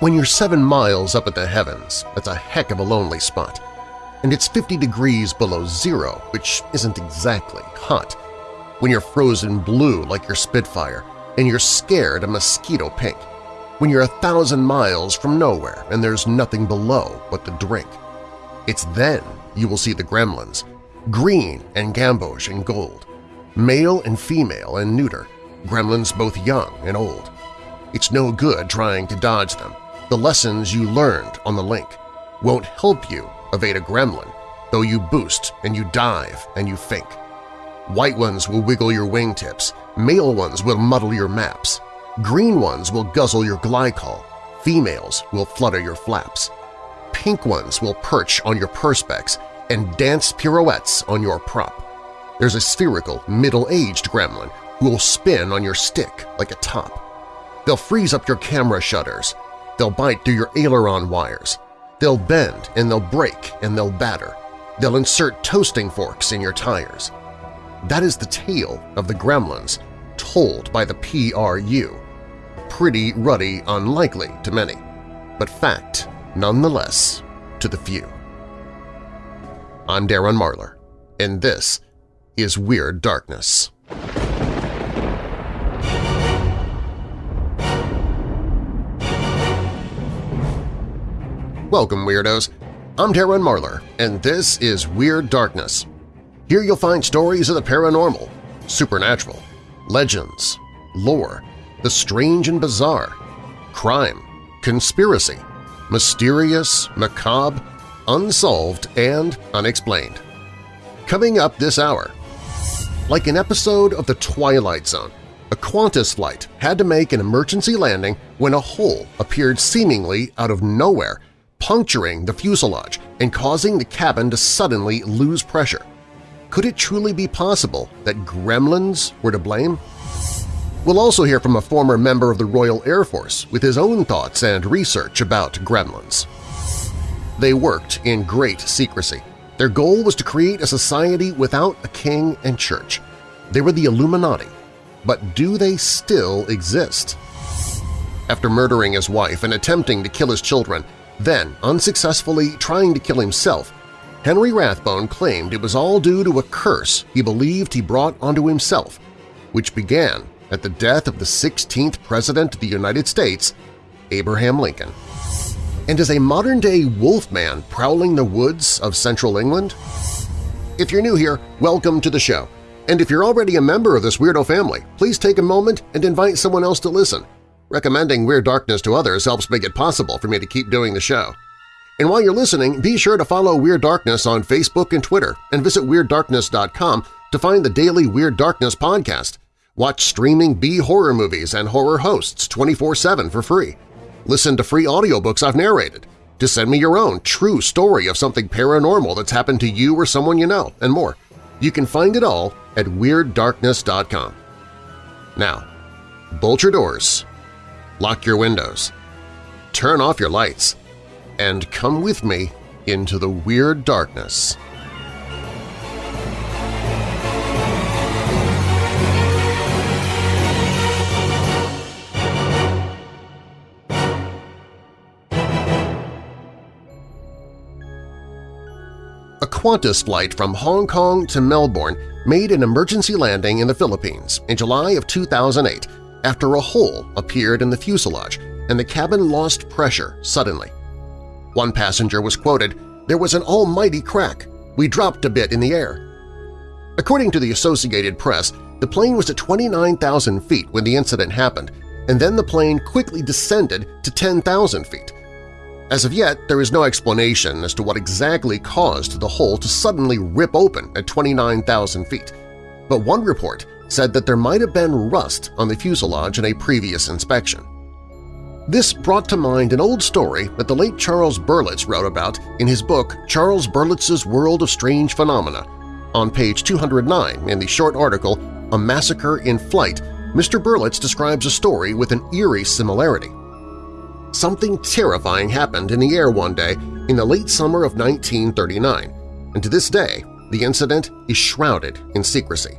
S1: When you're seven miles up at the heavens, that's a heck of a lonely spot and it's 50 degrees below zero, which isn't exactly hot. When you're frozen blue like your Spitfire, and you're scared a mosquito pink. When you're a thousand miles from nowhere and there's nothing below but the drink. It's then you will see the gremlins, green and gamboge and gold, male and female and neuter, gremlins both young and old. It's no good trying to dodge them. The lessons you learned on the link won't help you evade a gremlin, though you boost and you dive and you think. White ones will wiggle your wingtips, male ones will muddle your maps, green ones will guzzle your glycol, females will flutter your flaps, pink ones will perch on your perspex and dance pirouettes on your prop. There's a spherical, middle-aged gremlin who will spin on your stick like a top. They'll freeze up your camera shutters. They'll bite through your aileron wires. They'll bend and they'll break and they'll batter. They'll insert toasting forks in your tires. That is the tale of the gremlins, told by the PRU. Pretty ruddy unlikely to many, but fact nonetheless to the few. I'm Darren Marlar, and this is Weird Darkness. Welcome, Weirdos! I'm Darren Marlar, and this is Weird Darkness. Here you'll find stories of the paranormal, supernatural, legends, lore, the strange and bizarre, crime, conspiracy, mysterious, macabre, unsolved, and unexplained. Coming up this hour, like an episode of The Twilight Zone, a Qantas flight had to make an emergency landing when a hole appeared seemingly out of nowhere puncturing the fuselage and causing the cabin to suddenly lose pressure. Could it truly be possible that gremlins were to blame? We'll also hear from a former member of the Royal Air Force with his own thoughts and research about gremlins. They worked in great secrecy. Their goal was to create a society without a king and church. They were the Illuminati. But do they still exist? After murdering his wife and attempting to kill his children, then unsuccessfully trying to kill himself, Henry Rathbone claimed it was all due to a curse he believed he brought onto himself, which began at the death of the 16th President of the United States, Abraham Lincoln. And is a modern-day wolfman prowling the woods of central England? If you're new here, welcome to the show. And if you're already a member of this weirdo family, please take a moment and invite someone else to listen. Recommending Weird Darkness to others helps make it possible for me to keep doing the show. And while you're listening, be sure to follow Weird Darkness on Facebook and Twitter and visit WeirdDarkness.com to find the daily Weird Darkness podcast. Watch streaming B-horror movies and horror hosts 24-7 for free listen to free audiobooks I've narrated, to send me your own true story of something paranormal that's happened to you or someone you know, and more. You can find it all at WeirdDarkness.com. Now, bolt your doors, lock your windows, turn off your lights, and come with me into the Weird Darkness. A Qantas flight from Hong Kong to Melbourne made an emergency landing in the Philippines in July of 2008 after a hole appeared in the fuselage and the cabin lost pressure suddenly. One passenger was quoted, there was an almighty crack. We dropped a bit in the air. According to the Associated Press, the plane was at 29,000 feet when the incident happened, and then the plane quickly descended to 10,000 feet. As of yet, there is no explanation as to what exactly caused the hole to suddenly rip open at 29,000 feet, but one report said that there might have been rust on the fuselage in a previous inspection. This brought to mind an old story that the late Charles Berlitz wrote about in his book Charles Berlitz's World of Strange Phenomena. On page 209 in the short article A Massacre in Flight, Mr. Berlitz describes a story with an eerie similarity. Something terrifying happened in the air one day in the late summer of 1939, and to this day the incident is shrouded in secrecy.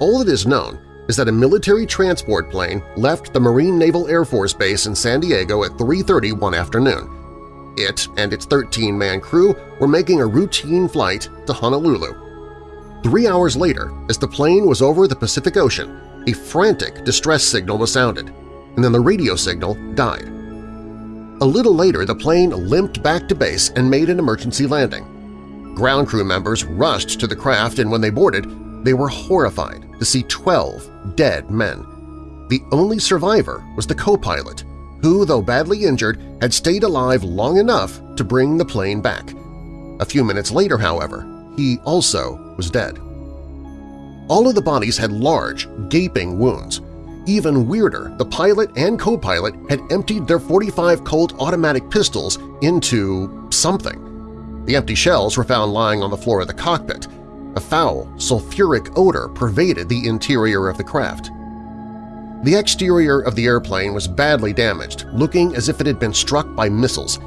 S1: All that is known is that a military transport plane left the Marine Naval Air Force Base in San Diego at 3.30 one afternoon. It and its 13-man crew were making a routine flight to Honolulu. Three hours later, as the plane was over the Pacific Ocean, a frantic distress signal was sounded, and then the radio signal died. A little later, the plane limped back to base and made an emergency landing. Ground crew members rushed to the craft and when they boarded, they were horrified to see 12 dead men. The only survivor was the co-pilot, who, though badly injured, had stayed alive long enough to bring the plane back. A few minutes later, however, he also was dead. All of the bodies had large, gaping wounds. Even weirder, the pilot and co-pilot had emptied their 45 Colt automatic pistols into something. The empty shells were found lying on the floor of the cockpit. A foul, sulfuric odor pervaded the interior of the craft. The exterior of the airplane was badly damaged, looking as if it had been struck by missiles.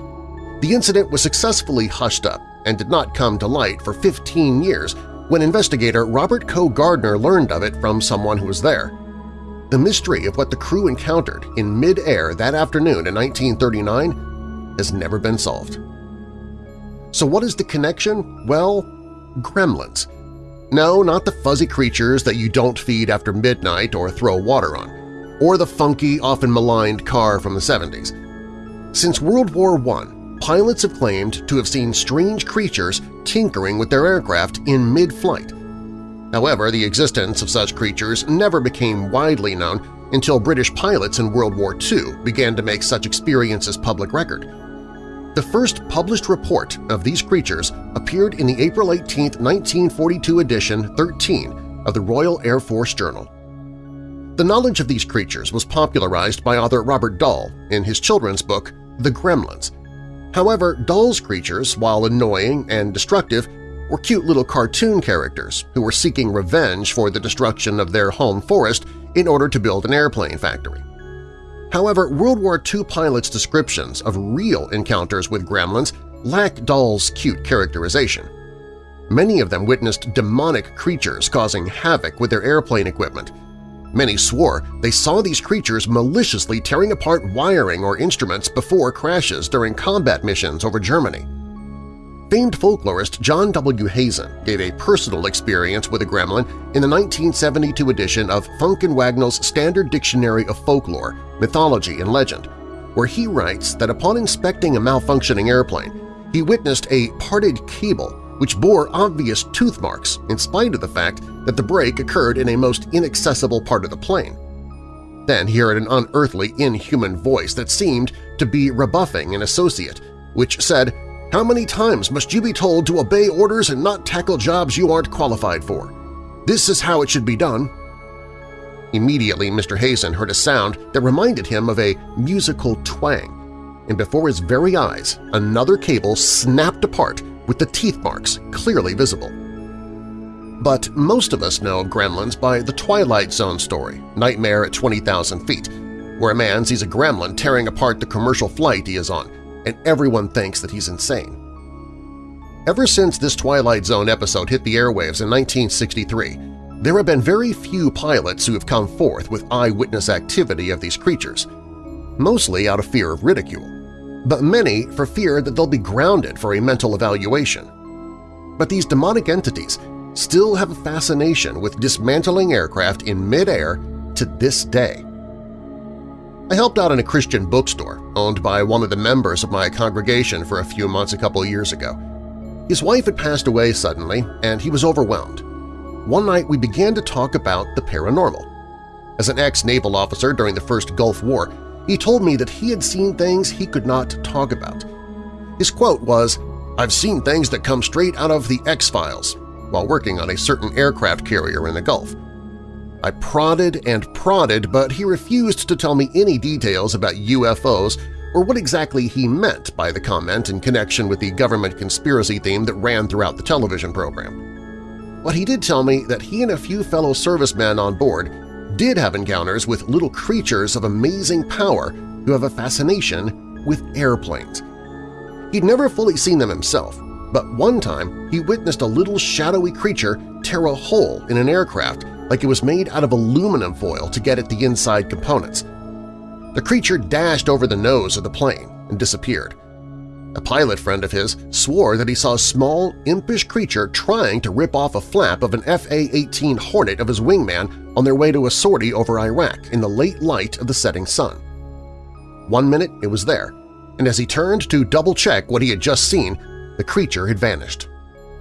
S1: The incident was successfully hushed up and did not come to light for 15 years when investigator Robert Coe Gardner learned of it from someone who was there. The mystery of what the crew encountered in mid-air that afternoon in 1939 has never been solved. So what is the connection? Well, gremlins. No, not the fuzzy creatures that you don't feed after midnight or throw water on, or the funky, often maligned car from the 70s. Since World War I, pilots have claimed to have seen strange creatures tinkering with their aircraft in mid-flight. However, the existence of such creatures never became widely known until British pilots in World War II began to make such experiences public record. The first published report of these creatures appeared in the April 18, 1942 edition 13 of the Royal Air Force Journal. The knowledge of these creatures was popularized by author Roald Dahl in his children's book The Gremlins. However, Dahl's creatures, while annoying and destructive, were cute little cartoon characters who were seeking revenge for the destruction of their home forest in order to build an airplane factory. However, World War II pilots' descriptions of real encounters with gremlins lack Dahl's cute characterization. Many of them witnessed demonic creatures causing havoc with their airplane equipment. Many swore they saw these creatures maliciously tearing apart wiring or instruments before crashes during combat missions over Germany. Famed folklorist John W. Hazen gave a personal experience with a gremlin in the 1972 edition of Funk and Wagnall's Standard Dictionary of Folklore, Mythology, and Legend, where he writes that upon inspecting a malfunctioning airplane, he witnessed a parted cable which bore obvious tooth marks in spite of the fact that the break occurred in a most inaccessible part of the plane. Then he heard an unearthly, inhuman voice that seemed to be rebuffing an associate, which said, how many times must you be told to obey orders and not tackle jobs you aren't qualified for? This is how it should be done. Immediately, Mr. Hazen heard a sound that reminded him of a musical twang, and before his very eyes another cable snapped apart with the teeth marks clearly visible. But most of us know gremlins by the Twilight Zone story, Nightmare at 20,000 Feet, where a man sees a gremlin tearing apart the commercial flight he is on, and everyone thinks that he's insane. Ever since this Twilight Zone episode hit the airwaves in 1963, there have been very few pilots who have come forth with eyewitness activity of these creatures, mostly out of fear of ridicule, but many for fear that they'll be grounded for a mental evaluation. But these demonic entities still have a fascination with dismantling aircraft in midair to this day. I helped out in a Christian bookstore owned by one of the members of my congregation for a few months a couple years ago. His wife had passed away suddenly, and he was overwhelmed. One night we began to talk about the paranormal. As an ex-naval officer during the first Gulf War, he told me that he had seen things he could not talk about. His quote was, I've seen things that come straight out of the X-Files while working on a certain aircraft carrier in the Gulf. I prodded and prodded, but he refused to tell me any details about UFOs or what exactly he meant by the comment in connection with the government conspiracy theme that ran throughout the television program. But he did tell me that he and a few fellow servicemen on board did have encounters with little creatures of amazing power who have a fascination with airplanes. He'd never fully seen them himself, but one time he witnessed a little shadowy creature tear a hole in an aircraft like it was made out of aluminum foil to get at the inside components. The creature dashed over the nose of the plane and disappeared. A pilot friend of his swore that he saw a small, impish creature trying to rip off a flap of an FA-18 Hornet of his wingman on their way to a sortie over Iraq in the late light of the setting sun. One minute it was there, and as he turned to double-check what he had just seen, the creature had vanished.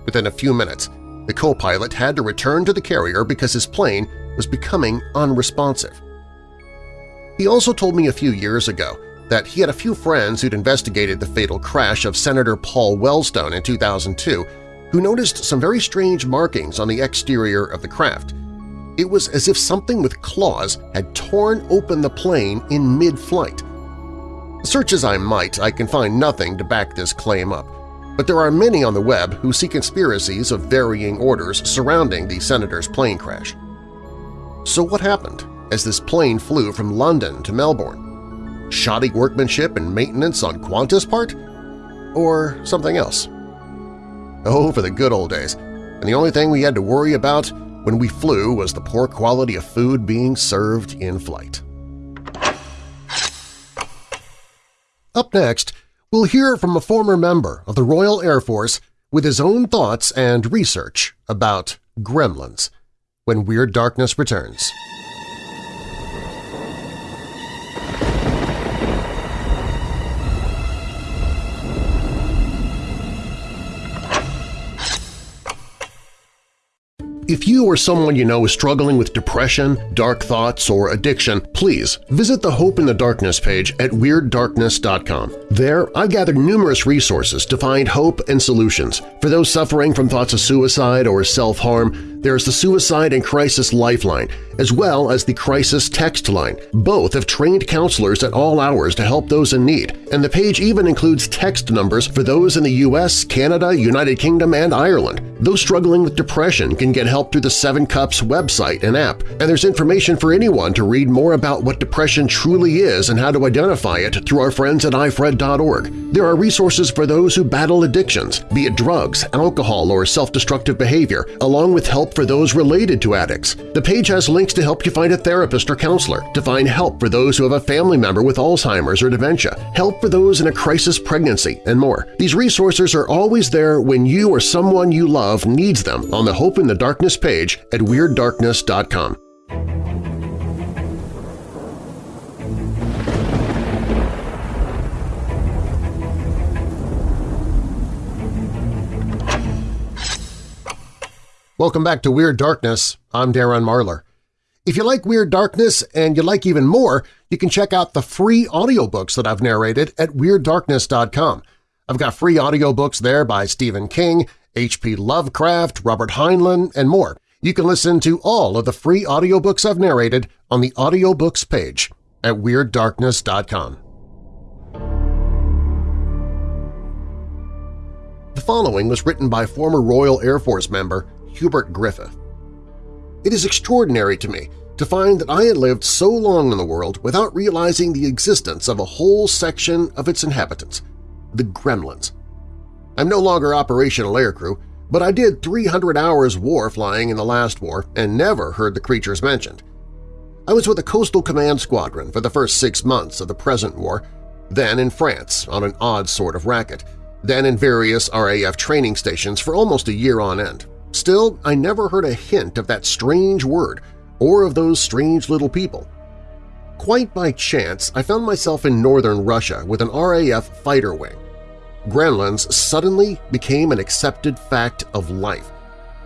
S1: Within a few minutes, the co-pilot had to return to the carrier because his plane was becoming unresponsive. He also told me a few years ago that he had a few friends who'd investigated the fatal crash of Senator Paul Wellstone in 2002 who noticed some very strange markings on the exterior of the craft. It was as if something with claws had torn open the plane in mid-flight. Search as I might, I can find nothing to back this claim up, but there are many on the web who see conspiracies of varying orders surrounding the senator's plane crash. So what happened as this plane flew from London to Melbourne? Shoddy workmanship and maintenance on Qantas' part? Or something else? Oh, for the good old days, and the only thing we had to worry about when we flew was the poor quality of food being served in flight. Up next, We'll hear from a former member of the Royal Air Force with his own thoughts and research about gremlins when Weird Darkness returns. If you or someone you know is struggling with depression, dark thoughts, or addiction, please visit the Hope in the Darkness page at WeirdDarkness.com. There, I've gathered numerous resources to find hope and solutions for those suffering from thoughts of suicide or self-harm, There's the Suicide and Crisis Lifeline, as well as the Crisis Text Line. Both have trained counselors at all hours to help those in need, and the page even includes text numbers for those in the U.S., Canada, United Kingdom, and Ireland. Those struggling with depression can get help through the Seven Cups website and app, and there's information for anyone to read more about what depression truly is and how to identify it through our friends at ifred.org. There are resources for those who battle addictions, be it drugs, alcohol, or self-destructive behavior, along with for those related to addicts. The page has links to help you find a therapist or counselor, to find help for those who have a family member with Alzheimer's or dementia, help for those in a crisis pregnancy, and more. These resources are always there when you or someone you love needs them on the Hope in the Darkness page at WeirdDarkness.com. Welcome back to Weird Darkness. I'm Darren Marlar. If you like Weird Darkness and you like even more, you can check out the free audiobooks that I've narrated at WeirdDarkness.com. I've got free audiobooks there by Stephen King, H.P. Lovecraft, Robert Heinlein, and more. You can listen to all of the free audiobooks I've narrated on the audiobooks page at WeirdDarkness.com. The following was written by former Royal Air Force member Hubert Griffith. It is extraordinary to me to find that I had lived so long in the world without realizing the existence of a whole section of its inhabitants, the Gremlins. I'm no longer operational aircrew, but I did 300 hours war flying in the last war and never heard the creatures mentioned. I was with a Coastal Command Squadron for the first six months of the present war, then in France on an odd sort of racket, then in various RAF training stations for almost a year on end. Still, I never heard a hint of that strange word or of those strange little people. Quite by chance, I found myself in northern Russia with an RAF fighter wing. Gremlins suddenly became an accepted fact of life.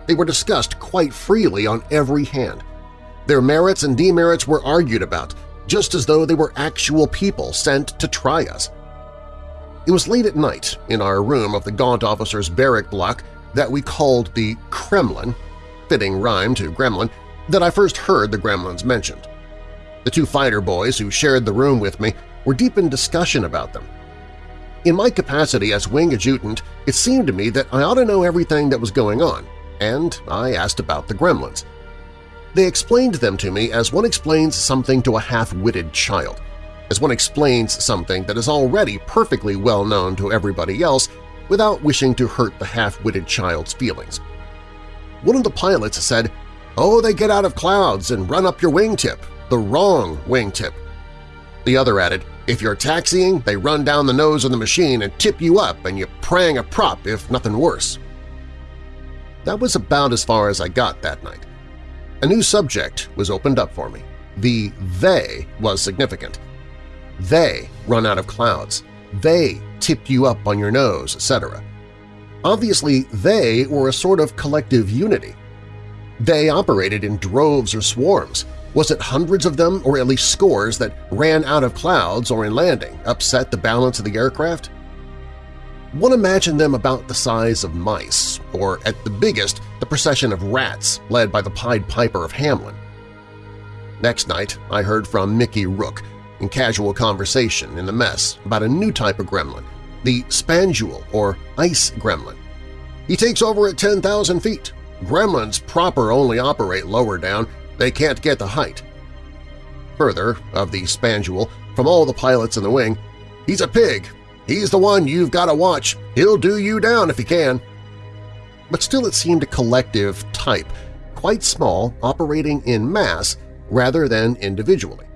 S1: They were discussed quite freely on every hand. Their merits and demerits were argued about, just as though they were actual people sent to try us. It was late at night, in our room of the Gaunt officer's barrack block, that we called the Kremlin, fitting rhyme to gremlin, that I first heard the gremlins mentioned. The two fighter boys who shared the room with me were deep in discussion about them. In my capacity as wing adjutant, it seemed to me that I ought to know everything that was going on, and I asked about the gremlins. They explained them to me as one explains something to a half-witted child, as one explains something that is already perfectly well known to everybody else without wishing to hurt the half-witted child's feelings. One of the pilots said, Oh, they get out of clouds and run up your wingtip, the wrong wingtip. The other added, if you're taxiing, they run down the nose of the machine and tip you up and you prang a prop if nothing worse. That was about as far as I got that night. A new subject was opened up for me. The they was significant. They run out of clouds. They tip you up on your nose, etc. Obviously, they were a sort of collective unity. They operated in droves or swarms. Was it hundreds of them or at least scores that ran out of clouds or in landing, upset the balance of the aircraft? One imagined them about the size of mice, or at the biggest, the procession of rats led by the Pied Piper of Hamelin. Next night, I heard from Mickey Rook, in casual conversation in the mess about a new type of gremlin, the Spandule or Ice Gremlin. He takes over at 10,000 feet. Gremlins proper only operate lower down, they can't get the height. Further, of the Spandule, from all the pilots in the wing, he's a pig. He's the one you've got to watch. He'll do you down if he can. But still it seemed a collective type, quite small, operating in mass rather than individually.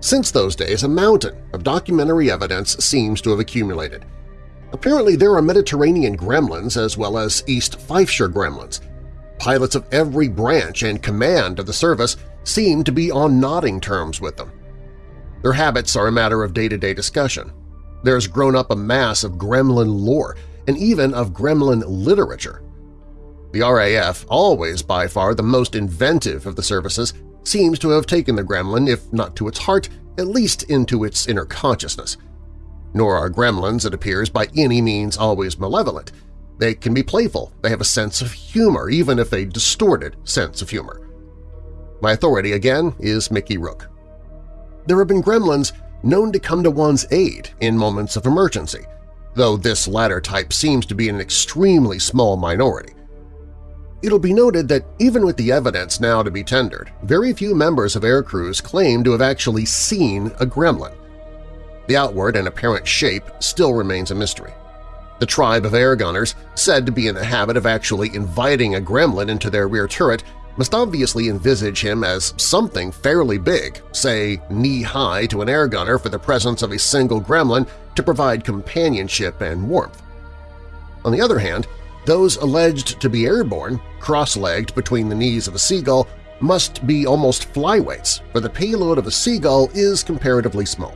S1: Since those days, a mountain of documentary evidence seems to have accumulated. Apparently there are Mediterranean gremlins as well as East Fifeshire gremlins. Pilots of every branch and command of the service seem to be on nodding terms with them. Their habits are a matter of day-to-day -day discussion. has grown up a mass of gremlin lore and even of gremlin literature. The RAF, always by far the most inventive of the services, seems to have taken the gremlin, if not to its heart, at least into its inner consciousness. Nor are gremlins, it appears, by any means always malevolent. They can be playful, they have a sense of humor, even if a distorted sense of humor. My authority, again, is Mickey Rook. There have been gremlins known to come to one's aid in moments of emergency, though this latter type seems to be an extremely small minority. It'll be noted that even with the evidence now to be tendered, very few members of air crews claim to have actually seen a gremlin. The outward and apparent shape still remains a mystery. The tribe of air gunners, said to be in the habit of actually inviting a gremlin into their rear turret, must obviously envisage him as something fairly big, say knee-high to an air gunner for the presence of a single gremlin to provide companionship and warmth. On the other hand, those alleged to be airborne, cross-legged between the knees of a seagull, must be almost flyweights, for the payload of a seagull is comparatively small.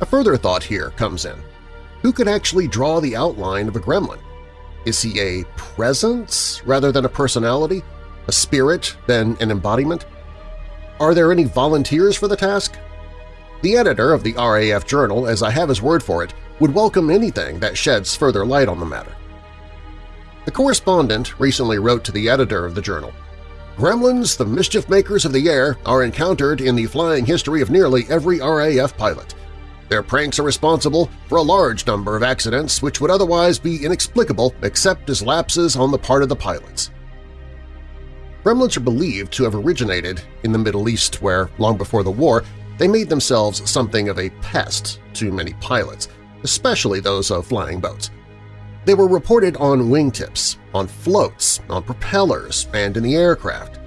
S1: A further thought here comes in. Who could actually draw the outline of a gremlin? Is he a presence rather than a personality? A spirit than an embodiment? Are there any volunteers for the task? The editor of the RAF Journal, as I have his word for it, would welcome anything that sheds further light on the matter. The correspondent recently wrote to the editor of the journal, Gremlins, the mischief-makers of the air, are encountered in the flying history of nearly every RAF pilot. Their pranks are responsible for a large number of accidents which would otherwise be inexplicable except as lapses on the part of the pilots. Gremlins are believed to have originated in the Middle East where, long before the war, they made themselves something of a pest to many pilots, especially those of flying boats. They were reported on wingtips, on floats, on propellers, and in the aircraft.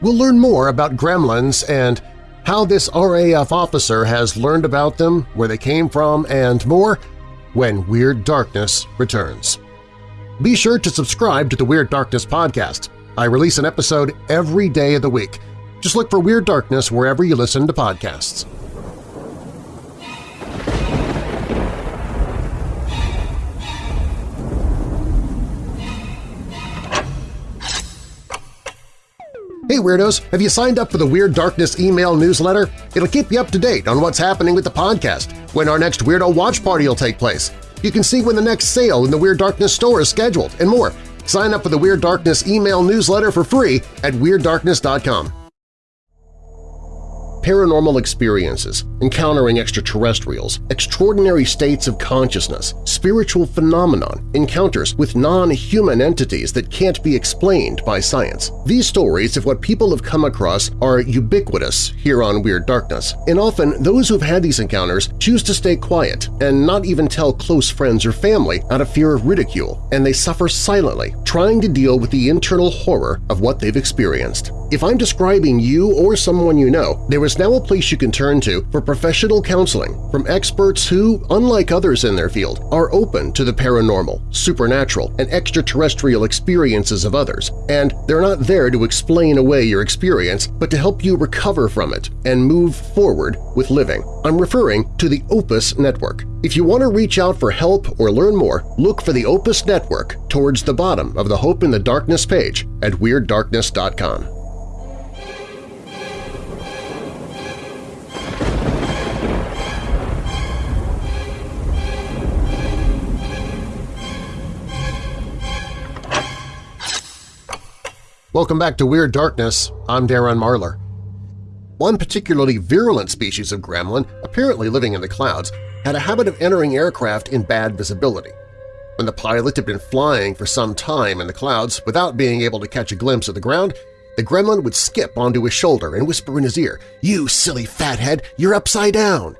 S1: We'll learn more about gremlins and how this RAF officer has learned about them, where they came from, and more when Weird Darkness returns. Be sure to subscribe to the Weird Darkness podcast. I release an episode every day of the week. Just look for Weird Darkness wherever you listen to podcasts. Hey Weirdos! Have you signed up for the Weird Darkness email newsletter? It'll keep you up to date on what's happening with the podcast, when our next Weirdo Watch Party will take place. You can see when the next sale in the Weird Darkness store is scheduled, and more. Sign up for the Weird Darkness email newsletter for free at WeirdDarkness.com paranormal experiences, encountering extraterrestrials, extraordinary states of consciousness, spiritual phenomenon, encounters with non-human entities that can't be explained by science. These stories of what people have come across are ubiquitous here on Weird Darkness, and often those who've had these encounters choose to stay quiet and not even tell close friends or family out of fear of ridicule, and they suffer silently, trying to deal with the internal horror of what they've experienced. If I'm describing you or someone you know, there is now a place you can turn to for professional counseling from experts who, unlike others in their field, are open to the paranormal, supernatural, and extraterrestrial experiences of others, and they're not there to explain away your experience but to help you recover from it and move forward with living. I'm referring to the Opus Network. If you want to reach out for help or learn more, look for the Opus Network towards the bottom of the Hope in the Darkness page at WeirdDarkness.com. Welcome back to Weird Darkness. I'm Darren Marlar. One particularly virulent species of gremlin, apparently living in the clouds, had a habit of entering aircraft in bad visibility. When the pilot had been flying for some time in the clouds without being able to catch a glimpse of the ground, the gremlin would skip onto his shoulder and whisper in his ear, "'You silly fathead, you're upside down!'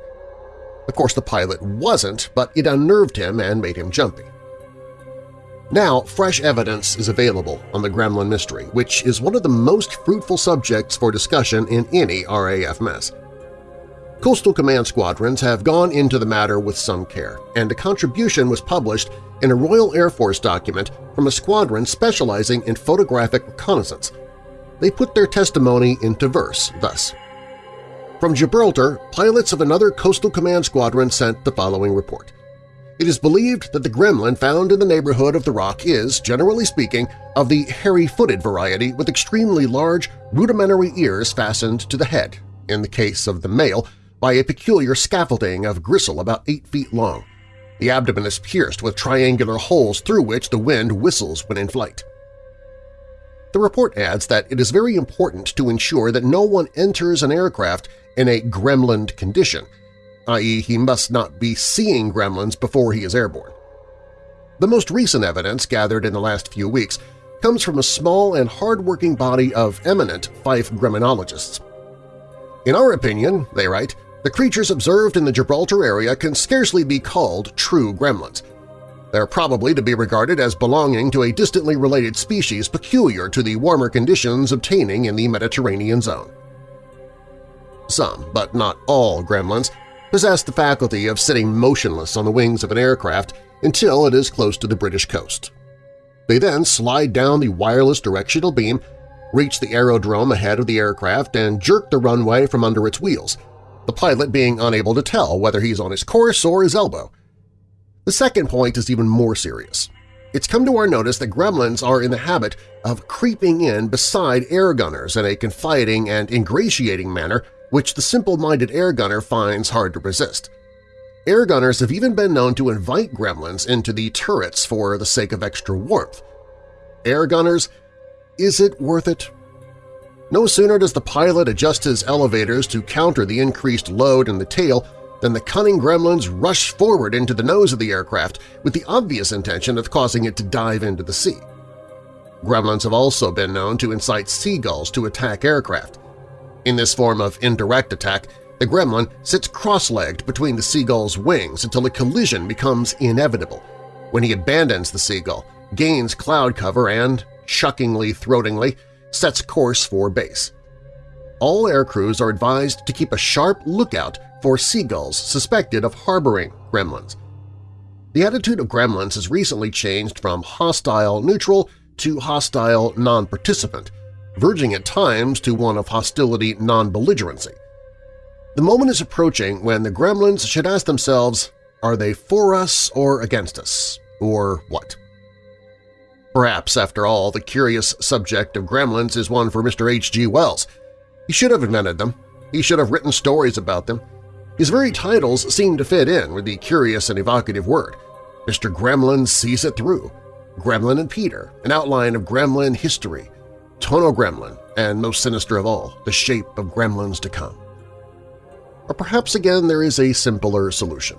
S1: Of course the pilot wasn't, but it unnerved him and made him jumpy. Now, fresh evidence is available on the Gremlin Mystery, which is one of the most fruitful subjects for discussion in any RAF mess. Coastal Command squadrons have gone into the matter with some care, and a contribution was published in a Royal Air Force document from a squadron specializing in photographic reconnaissance. They put their testimony into verse thus. From Gibraltar, pilots of another Coastal Command squadron sent the following report. It is believed that the gremlin found in the neighborhood of the rock is, generally speaking, of the hairy-footed variety with extremely large, rudimentary ears fastened to the head, in the case of the male, by a peculiar scaffolding of gristle about 8 feet long. The abdomen is pierced with triangular holes through which the wind whistles when in flight. The report adds that it is very important to ensure that no one enters an aircraft in a gremlin condition, i.e. he must not be seeing gremlins before he is airborne. The most recent evidence gathered in the last few weeks comes from a small and hard-working body of eminent Fife gremlinologists. In our opinion, they write, the creatures observed in the Gibraltar area can scarcely be called true gremlins. They're probably to be regarded as belonging to a distantly related species peculiar to the warmer conditions obtaining in the Mediterranean zone. Some, but not all, gremlins possess the faculty of sitting motionless on the wings of an aircraft until it is close to the British coast. They then slide down the wireless directional beam, reach the aerodrome ahead of the aircraft, and jerk the runway from under its wheels, the pilot being unable to tell whether he's on his course or his elbow. The second point is even more serious. It's come to our notice that gremlins are in the habit of creeping in beside air gunners in a confiding and ingratiating manner which the simple-minded air gunner finds hard to resist. Air gunners have even been known to invite gremlins into the turrets for the sake of extra warmth. Air gunners, is it worth it? No sooner does the pilot adjust his elevators to counter the increased load in the tail than the cunning gremlins rush forward into the nose of the aircraft with the obvious intention of causing it to dive into the sea. Gremlins have also been known to incite seagulls to attack aircraft. In this form of indirect attack, the gremlin sits cross-legged between the seagull's wings until a collision becomes inevitable, when he abandons the seagull, gains cloud cover and, chuckingly throatingly, sets course for base. All aircrews are advised to keep a sharp lookout for seagulls suspected of harboring gremlins. The attitude of gremlins has recently changed from hostile-neutral to hostile non-participant, verging at times to one of hostility non-belligerency. The moment is approaching when the gremlins should ask themselves, are they for us or against us, or what? Perhaps, after all, the curious subject of gremlins is one for Mr. H.G. Wells. He should have invented them. He should have written stories about them. His very titles seem to fit in with the curious and evocative word. Mr. Gremlin sees it through. Gremlin and Peter, an outline of gremlin history. Tono Gremlin, and most sinister of all, the shape of gremlins to come. Or perhaps again there is a simpler solution.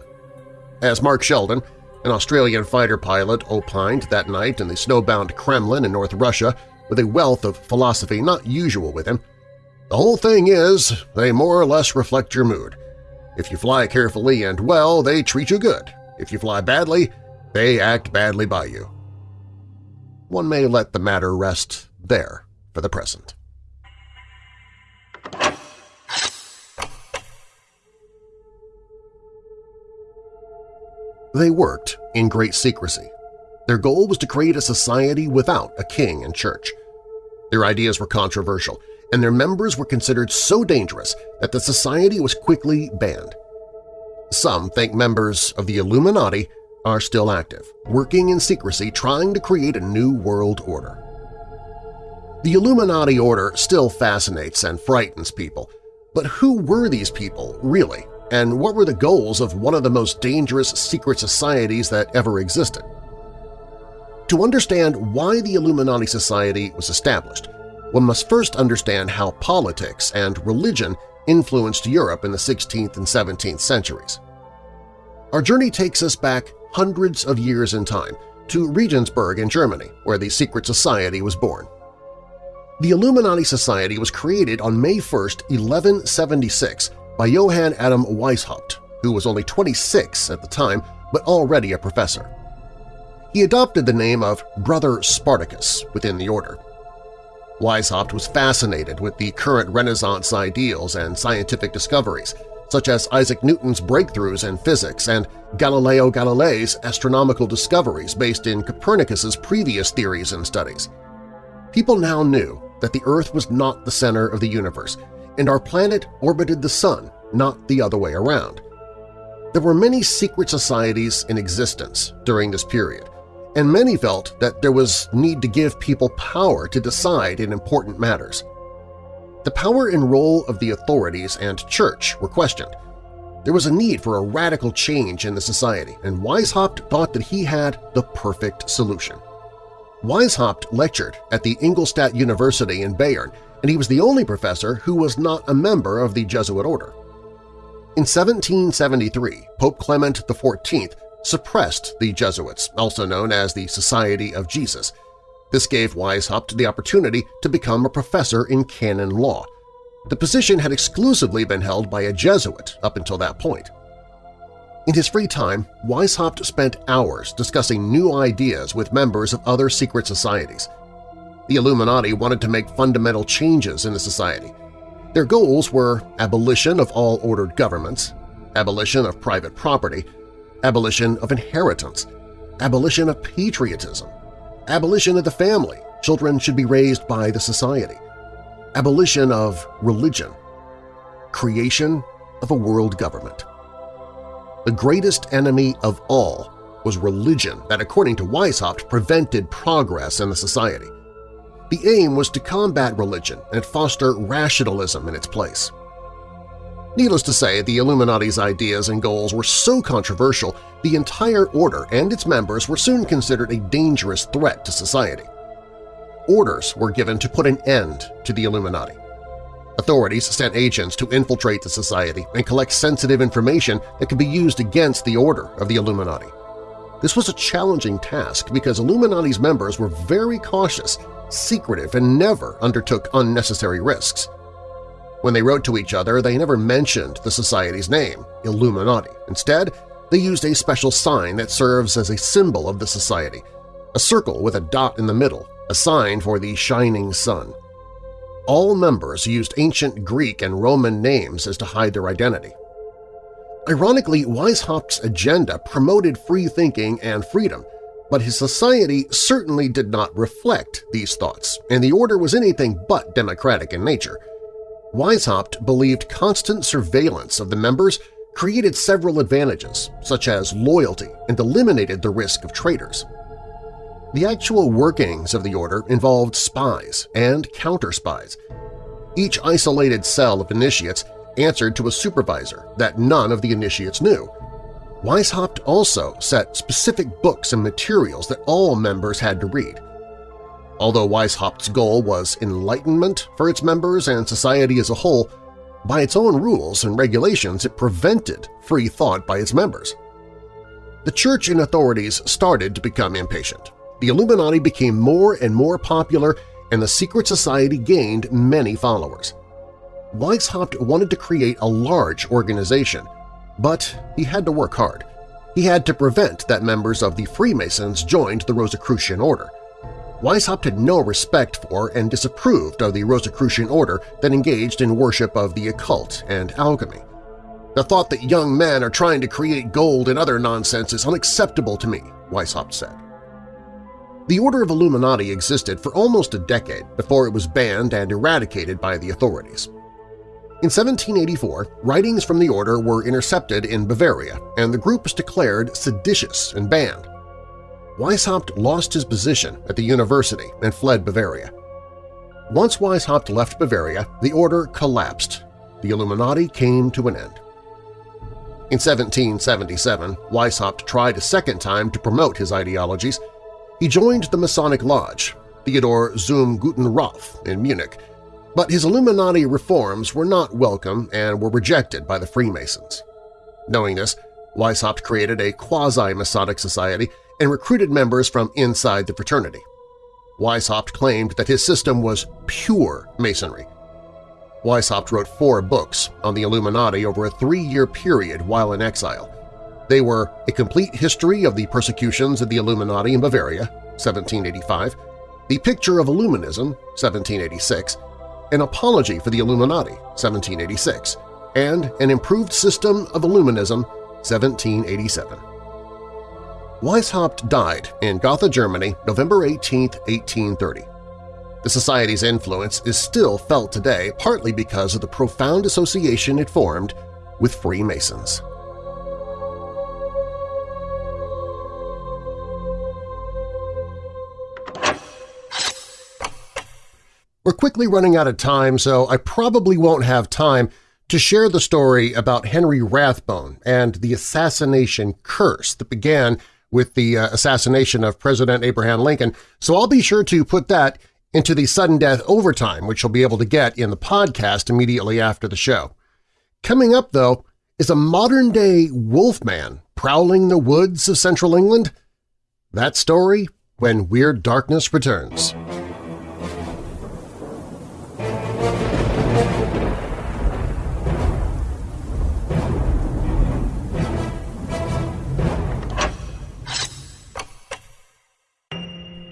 S1: As Mark Sheldon, an Australian fighter pilot, opined that night in the snowbound Kremlin in North Russia with a wealth of philosophy not usual with him, the whole thing is they more or less reflect your mood. If you fly carefully and well, they treat you good. If you fly badly, they act badly by you. One may let the matter rest there for the present. They worked in great secrecy. Their goal was to create a society without a king and church. Their ideas were controversial, and their members were considered so dangerous that the society was quickly banned. Some think members of the Illuminati are still active, working in secrecy trying to create a new world order. The Illuminati order still fascinates and frightens people, but who were these people, really? and what were the goals of one of the most dangerous secret societies that ever existed. To understand why the Illuminati Society was established, one must first understand how politics and religion influenced Europe in the 16th and 17th centuries. Our journey takes us back hundreds of years in time to Regensburg in Germany, where the secret society was born. The Illuminati Society was created on May 1, 1176 by Johann Adam Weishaupt, who was only 26 at the time but already a professor. He adopted the name of Brother Spartacus within the order. Weishaupt was fascinated with the current Renaissance ideals and scientific discoveries, such as Isaac Newton's breakthroughs in physics and Galileo Galilei's astronomical discoveries based in Copernicus's previous theories and studies. People now knew that the Earth was not the center of the universe and our planet orbited the Sun, not the other way around. There were many secret societies in existence during this period, and many felt that there was need to give people power to decide in important matters. The power and role of the authorities and church were questioned. There was a need for a radical change in the society, and Weishaupt thought that he had the perfect solution. Weishaupt lectured at the Ingolstadt University in Bayern, and he was the only professor who was not a member of the Jesuit order. In 1773, Pope Clement XIV suppressed the Jesuits, also known as the Society of Jesus. This gave Weishaupt the opportunity to become a professor in canon law. The position had exclusively been held by a Jesuit up until that point. In his free time, Weishaupt spent hours discussing new ideas with members of other secret societies. The Illuminati wanted to make fundamental changes in the society. Their goals were abolition of all ordered governments, abolition of private property, abolition of inheritance, abolition of patriotism, abolition of the family – children should be raised by the society, abolition of religion, creation of a world government. The greatest enemy of all was religion that, according to Weishaupt, prevented progress in the society. The aim was to combat religion and foster rationalism in its place. Needless to say, the Illuminati's ideas and goals were so controversial the entire order and its members were soon considered a dangerous threat to society. Orders were given to put an end to the Illuminati. Authorities sent agents to infiltrate the society and collect sensitive information that could be used against the order of the Illuminati. This was a challenging task because Illuminati's members were very cautious, secretive, and never undertook unnecessary risks. When they wrote to each other, they never mentioned the society's name, Illuminati. Instead, they used a special sign that serves as a symbol of the society, a circle with a dot in the middle, a sign for the shining sun. All members used ancient Greek and Roman names as to hide their identity. Ironically, Weishaupt's agenda promoted free thinking and freedom, but his society certainly did not reflect these thoughts, and the order was anything but democratic in nature. Weishaupt believed constant surveillance of the members created several advantages, such as loyalty, and eliminated the risk of traitors. The actual workings of the order involved spies and counter-spies. Each isolated cell of initiates answered to a supervisor that none of the initiates knew. Weishaupt also set specific books and materials that all members had to read. Although Weishaupt's goal was enlightenment for its members and society as a whole, by its own rules and regulations it prevented free thought by its members. The church and authorities started to become impatient. The Illuminati became more and more popular and the secret society gained many followers. Weishaupt wanted to create a large organization, but he had to work hard. He had to prevent that members of the Freemasons joined the Rosicrucian Order. Weishaupt had no respect for and disapproved of the Rosicrucian order that engaged in worship of the occult and alchemy. The thought that young men are trying to create gold and other nonsense is unacceptable to me, Weishaupt said. The Order of Illuminati existed for almost a decade before it was banned and eradicated by the authorities. In 1784, writings from the order were intercepted in Bavaria, and the group was declared seditious and banned. Weishaupt lost his position at the university and fled Bavaria. Once Weishaupt left Bavaria, the order collapsed. The Illuminati came to an end. In 1777, Weishaupt tried a second time to promote his ideologies. He joined the Masonic Lodge, Theodor zum Guten Rath in Munich, but his Illuminati reforms were not welcome and were rejected by the Freemasons. Knowing this, Weishaupt created a quasi-Masonic society and recruited members from inside the fraternity. Weishaupt claimed that his system was pure Masonry. Weishaupt wrote four books on the Illuminati over a three-year period while in exile. They were A Complete History of the Persecutions of the Illuminati in Bavaria, 1785, The Picture of Illuminism, 1786, An Apology for the Illuminati, 1786, and An Improved System of Illuminism, 1787. Weishaupt died in Gotha, Germany, November 18, 1830. The Society's influence is still felt today partly because of the profound association it formed with Freemasons. We're quickly running out of time, so I probably won't have time to share the story about Henry Rathbone and the assassination curse that began with the uh, assassination of President Abraham Lincoln, so I'll be sure to put that into the sudden death overtime, which you'll be able to get in the podcast immediately after the show. Coming up, though, is a modern-day wolfman prowling the woods of central England? That story when Weird Darkness returns.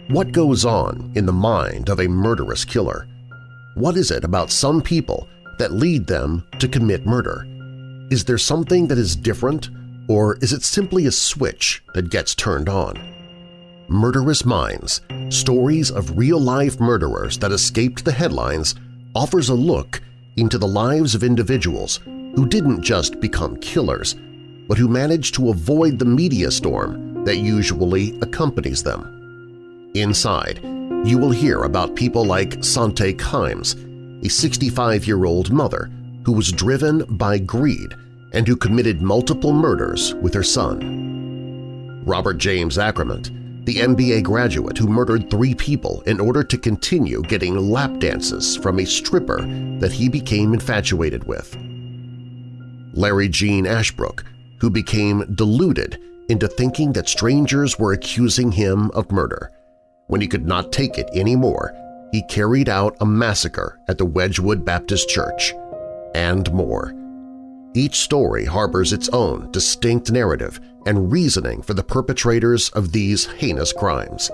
S1: What goes on in the mind of a murderous killer? What is it about some people that lead them to commit murder? Is there something that is different, or is it simply a switch that gets turned on? Murderous Minds – Stories of Real-Life Murderers That Escaped the Headlines offers a look into the lives of individuals who didn't just become killers, but who managed to avoid the media storm that usually accompanies them. Inside, you will hear about people like Sante Kimes, a 65-year-old mother who was driven by greed and who committed multiple murders with her son. Robert James Acremant, the MBA graduate who murdered three people in order to continue getting lap dances from a stripper that he became infatuated with. Larry Gene Ashbrook, who became deluded into thinking that strangers were accusing him of murder. When he could not take it anymore, he carried out a massacre at the Wedgwood Baptist Church, and more. Each story harbors its own distinct narrative and reasoning for the perpetrators of these heinous crimes,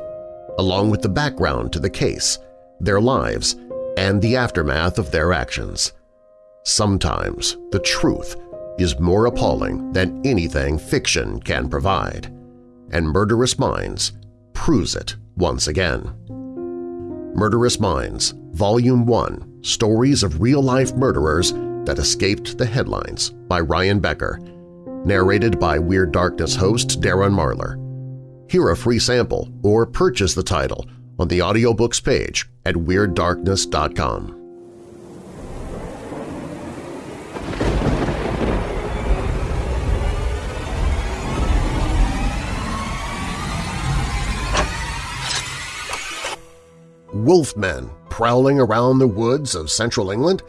S1: along with the background to the case, their lives, and the aftermath of their actions. Sometimes the truth is more appalling than anything fiction can provide, and Murderous Minds proves it once again. Murderous Minds, Volume 1 – Stories of Real-Life Murderers That Escaped the Headlines by Ryan Becker, narrated by Weird Darkness host Darren Marlar. Hear a free sample or purchase the title on the audiobooks page at WeirdDarkness.com. wolfmen prowling around the woods of central England?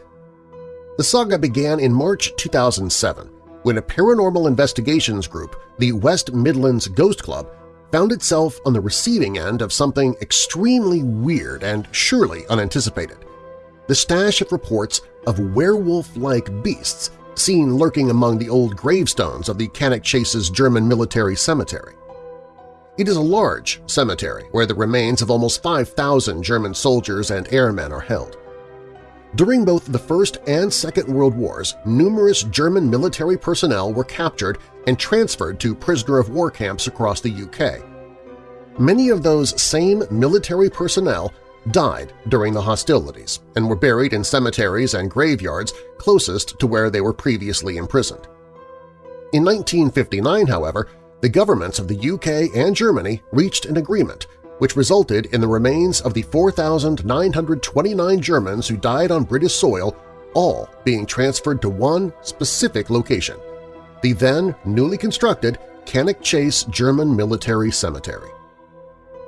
S1: The saga began in March 2007 when a paranormal investigations group, the West Midlands Ghost Club, found itself on the receiving end of something extremely weird and surely unanticipated. The stash of reports of werewolf-like beasts seen lurking among the old gravestones of the Cannock Chase's German military cemetery. It is a large cemetery where the remains of almost 5,000 German soldiers and airmen are held. During both the First and Second World Wars, numerous German military personnel were captured and transferred to prisoner-of-war camps across the UK. Many of those same military personnel died during the hostilities and were buried in cemeteries and graveyards closest to where they were previously imprisoned. In 1959, however, the governments of the UK and Germany reached an agreement which resulted in the remains of the 4,929 Germans who died on British soil all being transferred to one specific location, the then newly constructed Cannock Chase German Military Cemetery.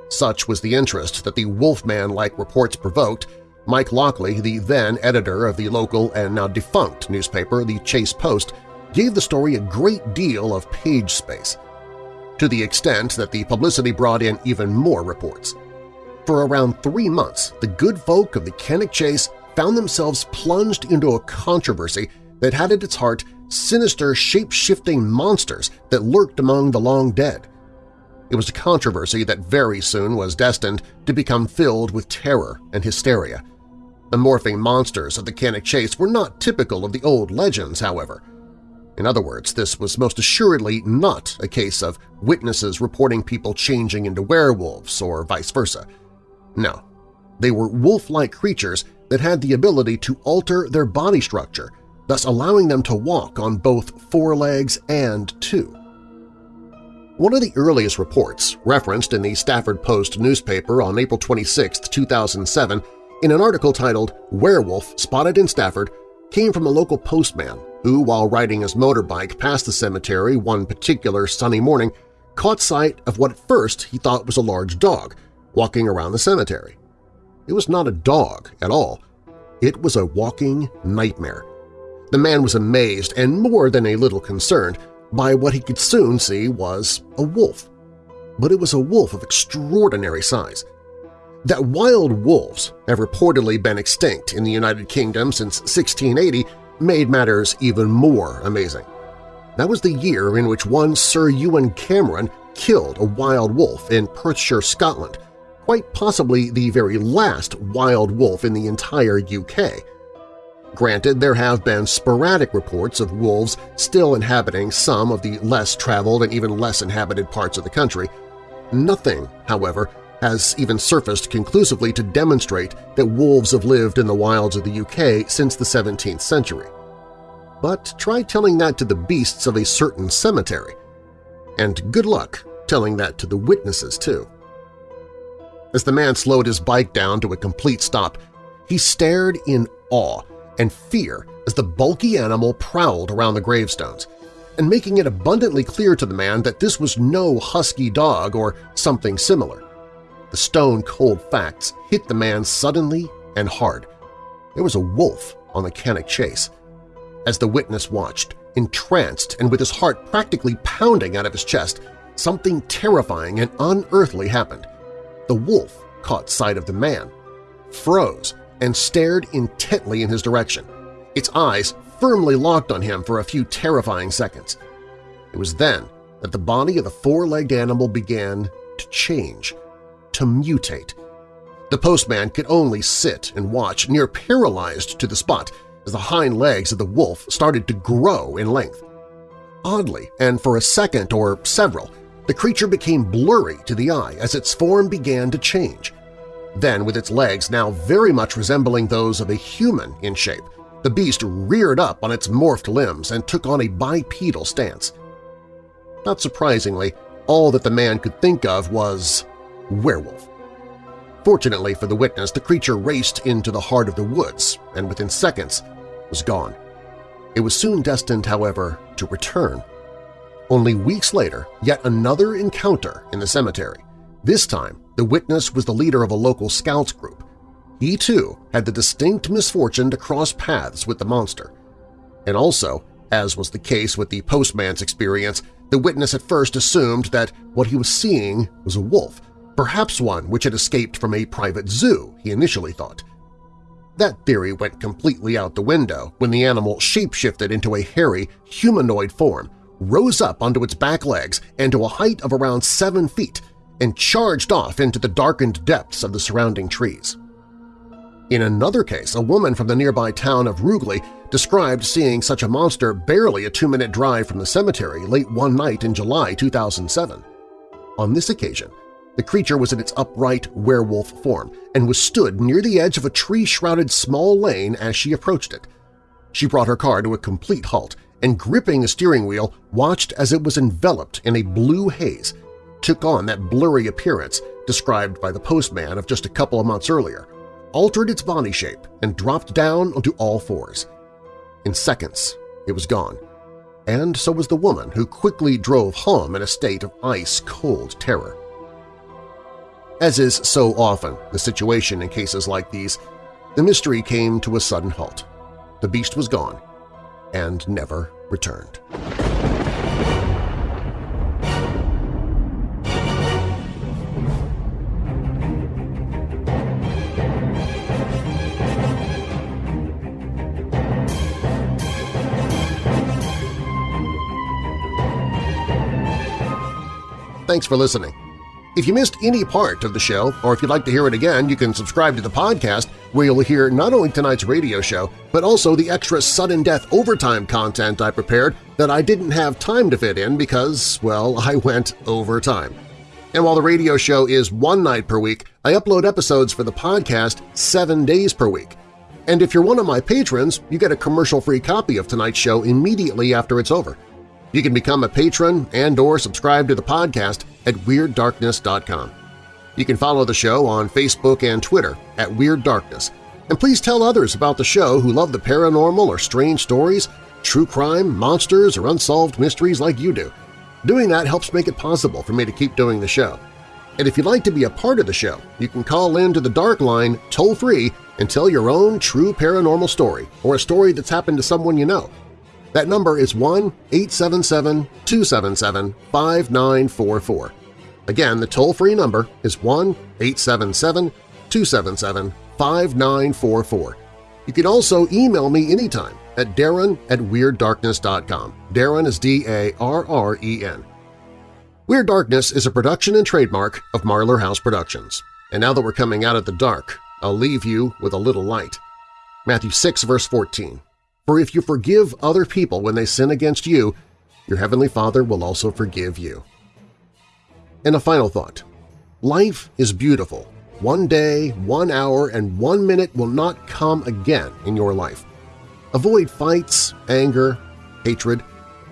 S1: Such was the interest that the Wolfman-like reports provoked, Mike Lockley, the then editor of the local and now defunct newspaper The Chase Post, gave the story a great deal of page space – to the extent that the publicity brought in even more reports. For around three months, the good folk of the Cannock Chase found themselves plunged into a controversy that had at its heart sinister shape-shifting monsters that lurked among the long dead. It was a controversy that very soon was destined to become filled with terror and hysteria. The morphing monsters of the Cannock Chase were not typical of the old legends, however. In other words, this was most assuredly not a case of witnesses reporting people changing into werewolves or vice versa. No, they were wolf-like creatures that had the ability to alter their body structure, thus allowing them to walk on both four legs and two. One of the earliest reports, referenced in the Stafford Post newspaper on April 26, 2007, in an article titled Werewolf Spotted in Stafford, came from a local postman who, while riding his motorbike past the cemetery one particular sunny morning, caught sight of what at first he thought was a large dog walking around the cemetery. It was not a dog at all. It was a walking nightmare. The man was amazed and more than a little concerned by what he could soon see was a wolf. But it was a wolf of extraordinary size. That wild wolves have reportedly been extinct in the United Kingdom since 1680 made matters even more amazing. That was the year in which one Sir Ewan Cameron killed a wild wolf in Perthshire, Scotland, quite possibly the very last wild wolf in the entire UK. Granted, there have been sporadic reports of wolves still inhabiting some of the less traveled and even less inhabited parts of the country. Nothing, however, has even surfaced conclusively to demonstrate that wolves have lived in the wilds of the UK since the 17th century. But try telling that to the beasts of a certain cemetery. And good luck telling that to the witnesses, too. As the man slowed his bike down to a complete stop, he stared in awe and fear as the bulky animal prowled around the gravestones, and making it abundantly clear to the man that this was no husky dog or something similar. The stone-cold facts hit the man suddenly and hard. There was a wolf on the Cannock Chase. As the witness watched, entranced and with his heart practically pounding out of his chest, something terrifying and unearthly happened. The wolf caught sight of the man, froze, and stared intently in his direction, its eyes firmly locked on him for a few terrifying seconds. It was then that the body of the four-legged animal began to change, to mutate. The postman could only sit and watch, near paralyzed to the spot, as the hind legs of the wolf started to grow in length. Oddly, and for a second or several, the creature became blurry to the eye as its form began to change. Then, with its legs now very much resembling those of a human in shape, the beast reared up on its morphed limbs and took on a bipedal stance. Not surprisingly, all that the man could think of was werewolf. Fortunately for the witness, the creature raced into the heart of the woods and within seconds was gone. It was soon destined, however, to return. Only weeks later, yet another encounter in the cemetery. This time, the witness was the leader of a local scouts group. He, too, had the distinct misfortune to cross paths with the monster. And also, as was the case with the postman's experience, the witness at first assumed that what he was seeing was a wolf, perhaps one which had escaped from a private zoo, he initially thought. That theory went completely out the window when the animal shapeshifted into a hairy, humanoid form, rose up onto its back legs and to a height of around seven feet, and charged off into the darkened depths of the surrounding trees. In another case, a woman from the nearby town of Rugeley described seeing such a monster barely a two-minute drive from the cemetery late one night in July 2007. On this occasion, the creature was in its upright werewolf form and was stood near the edge of a tree-shrouded small lane as she approached it. She brought her car to a complete halt and, gripping the steering wheel, watched as it was enveloped in a blue haze, took on that blurry appearance described by the postman of just a couple of months earlier, altered its body shape, and dropped down onto all fours. In seconds, it was gone, and so was the woman who quickly drove home in a state of ice-cold terror. As is so often the situation in cases like these, the mystery came to a sudden halt. The beast was gone and never returned. Thanks for listening. If you missed any part of the show, or if you'd like to hear it again, you can subscribe to the podcast where you'll hear not only tonight's radio show, but also the extra sudden death overtime content I prepared that I didn't have time to fit in because, well, I went overtime. And while the radio show is one night per week, I upload episodes for the podcast seven days per week. And if you're one of my patrons, you get a commercial-free copy of tonight's show immediately after it's over. You can become a patron and or subscribe to the podcast at WeirdDarkness.com. You can follow the show on Facebook and Twitter at Weird Darkness, And please tell others about the show who love the paranormal or strange stories, true crime, monsters, or unsolved mysteries like you do. Doing that helps make it possible for me to keep doing the show. And if you'd like to be a part of the show, you can call in to the Dark Line toll-free and tell your own true paranormal story or a story that's happened to someone you know. That number is 1-877-277-5944. Again, the toll-free number is 1-877-277-5944. You can also email me anytime at darren at WeirdDarkness.com. Darren is D-A-R-R-E-N. Weird Darkness is a production and trademark of Marlar House Productions. And now that we're coming out of the dark, I'll leave you with a little light. Matthew 6, verse 14. For if you forgive other people when they sin against you, your heavenly Father will also forgive you. And a final thought. Life is beautiful. One day, one hour, and one minute will not come again in your life. Avoid fights, anger, hatred.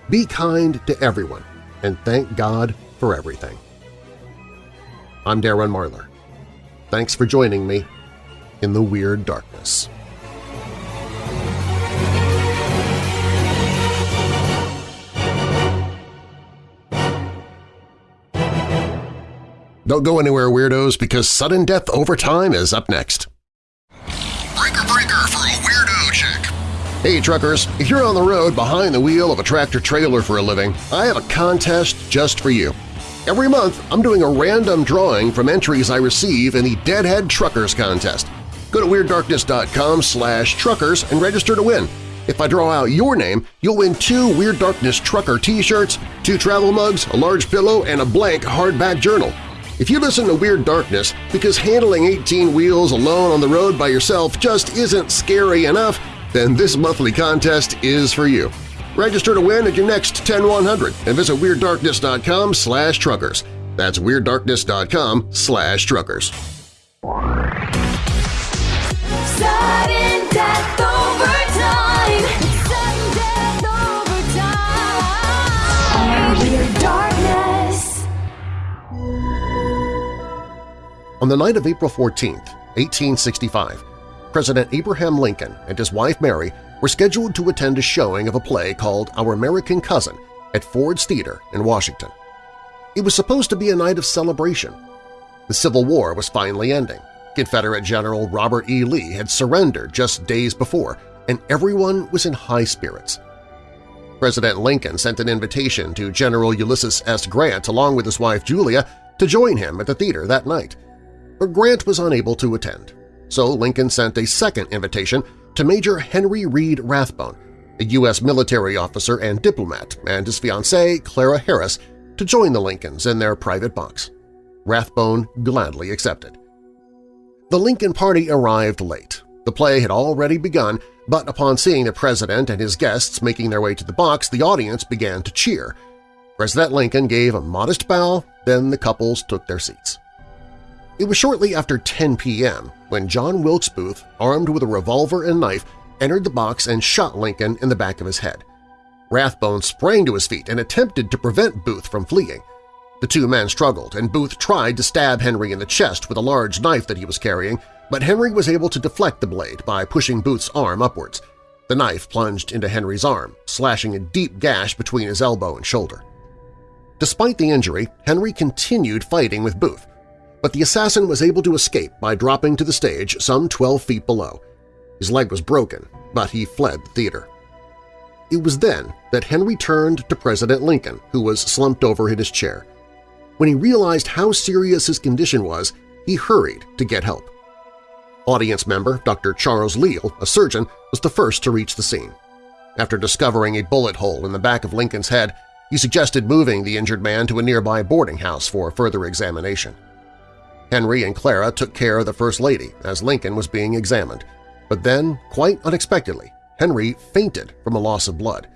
S1: Be kind to everyone, and thank God for everything. I'm Darren Marlar. Thanks for joining me in the Weird Darkness. Don't go anywhere, Weirdos, because Sudden Death Overtime is up next. Breaker Breaker for a Weirdo Chick. Hey truckers, if you're on the road behind the wheel of a tractor-trailer for a living, I have a contest just for you. Every month, I'm doing a random drawing from entries I receive in the Deadhead Truckers Contest. Go to WeirdDarkness.com slash truckers and register to win. If I draw out your name, you'll win two Weird Darkness Trucker t-shirts, two travel mugs, a large pillow, and a blank hardback journal. If you listen to Weird Darkness because handling 18 wheels alone on the road by yourself just isn't scary enough, then this monthly contest is for you. Register to win at your next 10100 and visit WeirdDarkness.com slash truckers. That's WeirdDarkness.com slash truckers. On the night of April 14, 1865, President Abraham Lincoln and his wife Mary were scheduled to attend a showing of a play called Our American Cousin at Ford's Theater in Washington. It was supposed to be a night of celebration. The Civil War was finally ending. Confederate General Robert E. Lee had surrendered just days before, and everyone was in high spirits. President Lincoln sent an invitation to General Ulysses S. Grant along with his wife Julia to join him at the theater that night. But Grant was unable to attend, so Lincoln sent a second invitation to Major Henry Reed Rathbone, a U.S. military officer and diplomat, and his fiancée, Clara Harris, to join the Lincolns in their private box. Rathbone gladly accepted. The Lincoln party arrived late. The play had already begun, but upon seeing the president and his guests making their way to the box, the audience began to cheer. President Lincoln gave a modest bow, then the couples took their seats. It was shortly after 10 p.m. when John Wilkes Booth, armed with a revolver and knife, entered the box and shot Lincoln in the back of his head. Rathbone sprang to his feet and attempted to prevent Booth from fleeing. The two men struggled, and Booth tried to stab Henry in the chest with a large knife that he was carrying, but Henry was able to deflect the blade by pushing Booth's arm upwards. The knife plunged into Henry's arm, slashing a deep gash between his elbow and shoulder. Despite the injury, Henry continued fighting with Booth, but the assassin was able to escape by dropping to the stage some 12 feet below. His leg was broken, but he fled the theater. It was then that Henry turned to President Lincoln, who was slumped over in his chair. When he realized how serious his condition was, he hurried to get help. Audience member Dr. Charles Leale, a surgeon, was the first to reach the scene. After discovering a bullet hole in the back of Lincoln's head, he suggested moving the injured man to a nearby boarding house for further examination. Henry and Clara took care of the First Lady as Lincoln was being examined, but then, quite unexpectedly, Henry fainted from a loss of blood.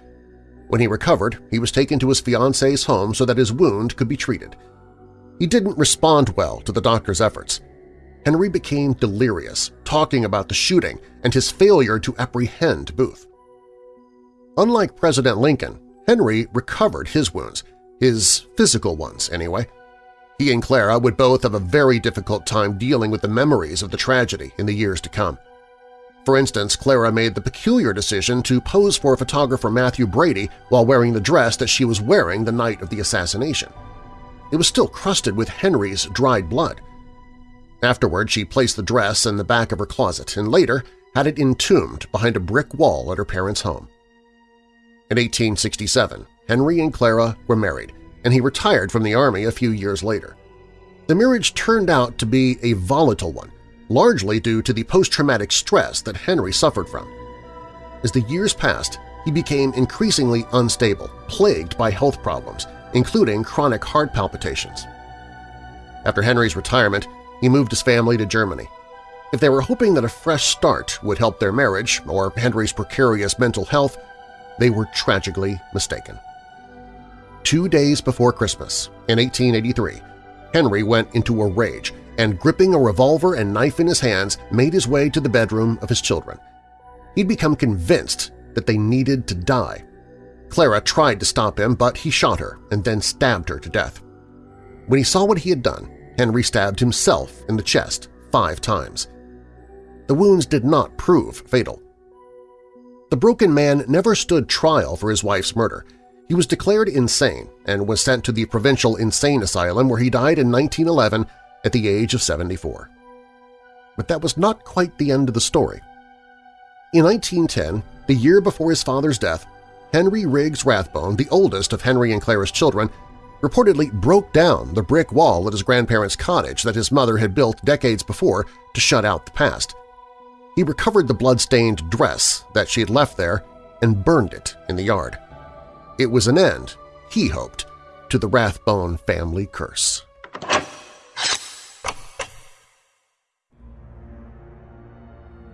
S1: When he recovered, he was taken to his fiancée's home so that his wound could be treated. He didn't respond well to the doctor's efforts. Henry became delirious, talking about the shooting and his failure to apprehend Booth. Unlike President Lincoln, Henry recovered his wounds, his physical ones anyway. He and Clara would both have a very difficult time dealing with the memories of the tragedy in the years to come. For instance, Clara made the peculiar decision to pose for photographer Mathew Brady while wearing the dress that she was wearing the night of the assassination. It was still crusted with Henry's dried blood. Afterward, she placed the dress in the back of her closet and later had it entombed behind a brick wall at her parents' home. In 1867, Henry and Clara were married, and he retired from the Army a few years later. The marriage turned out to be a volatile one, largely due to the post-traumatic stress that Henry suffered from. As the years passed, he became increasingly unstable, plagued by health problems, including chronic heart palpitations. After Henry's retirement, he moved his family to Germany. If they were hoping that a fresh start would help their marriage or Henry's precarious mental health, they were tragically mistaken. Two days before Christmas, in 1883, Henry went into a rage and, gripping a revolver and knife in his hands, made his way to the bedroom of his children. He'd become convinced that they needed to die. Clara tried to stop him, but he shot her and then stabbed her to death. When he saw what he had done, Henry stabbed himself in the chest five times. The wounds did not prove fatal. The broken man never stood trial for his wife's murder. He was declared insane and was sent to the Provincial Insane Asylum where he died in 1911 at the age of 74. But that was not quite the end of the story. In 1910, the year before his father's death, Henry Riggs Rathbone, the oldest of Henry and Clara's children, reportedly broke down the brick wall at his grandparents' cottage that his mother had built decades before to shut out the past. He recovered the blood-stained dress that she had left there and burned it in the yard. It was an end, he hoped, to the Rathbone family curse.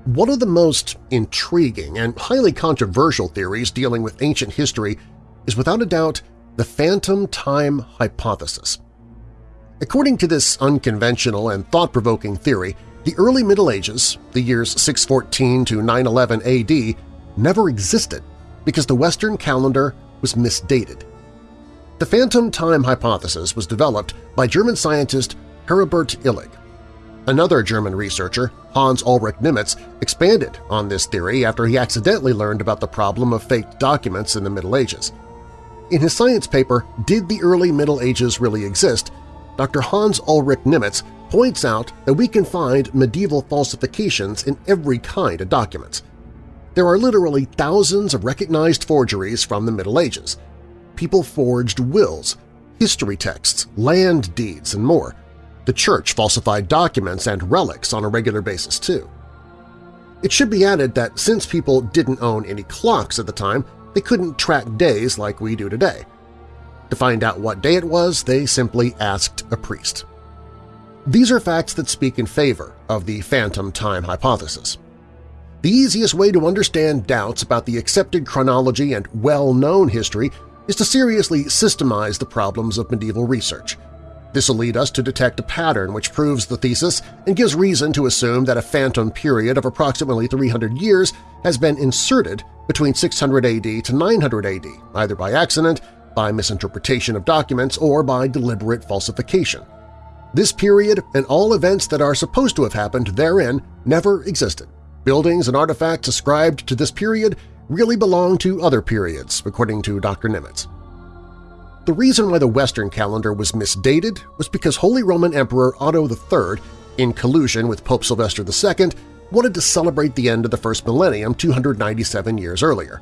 S1: One of the most intriguing and highly controversial theories dealing with ancient history is without a doubt the phantom time hypothesis. According to this unconventional and thought-provoking theory, the early Middle Ages, the years 614 to 911 AD, never existed because the Western calendar was misdated. The phantom time hypothesis was developed by German scientist Heribert Illig. Another German researcher, Hans Ulrich Niemitz, expanded on this theory after he accidentally learned about the problem of faked documents in the Middle Ages. In his science paper, Did the Early Middle Ages Really Exist?, Dr. Hans Ulrich Niemitz points out that we can find medieval falsifications in every kind of documents. There are literally thousands of recognized forgeries from the Middle Ages. People forged wills, history texts, land deeds, and more. The Church falsified documents and relics on a regular basis, too. It should be added that since people didn't own any clocks at the time, they couldn't track days like we do today. To find out what day it was, they simply asked a priest. These are facts that speak in favor of the phantom time hypothesis. The easiest way to understand doubts about the accepted chronology and well-known history is to seriously systemize the problems of medieval research. This will lead us to detect a pattern which proves the thesis and gives reason to assume that a phantom period of approximately 300 years has been inserted between 600 AD to 900 AD, either by accident, by misinterpretation of documents, or by deliberate falsification. This period and all events that are supposed to have happened therein never existed. Buildings and artifacts ascribed to this period really belong to other periods, according to Dr. Niemitz. The reason why the Western calendar was misdated was because Holy Roman Emperor Otto III, in collusion with Pope Sylvester II, wanted to celebrate the end of the first millennium 297 years earlier.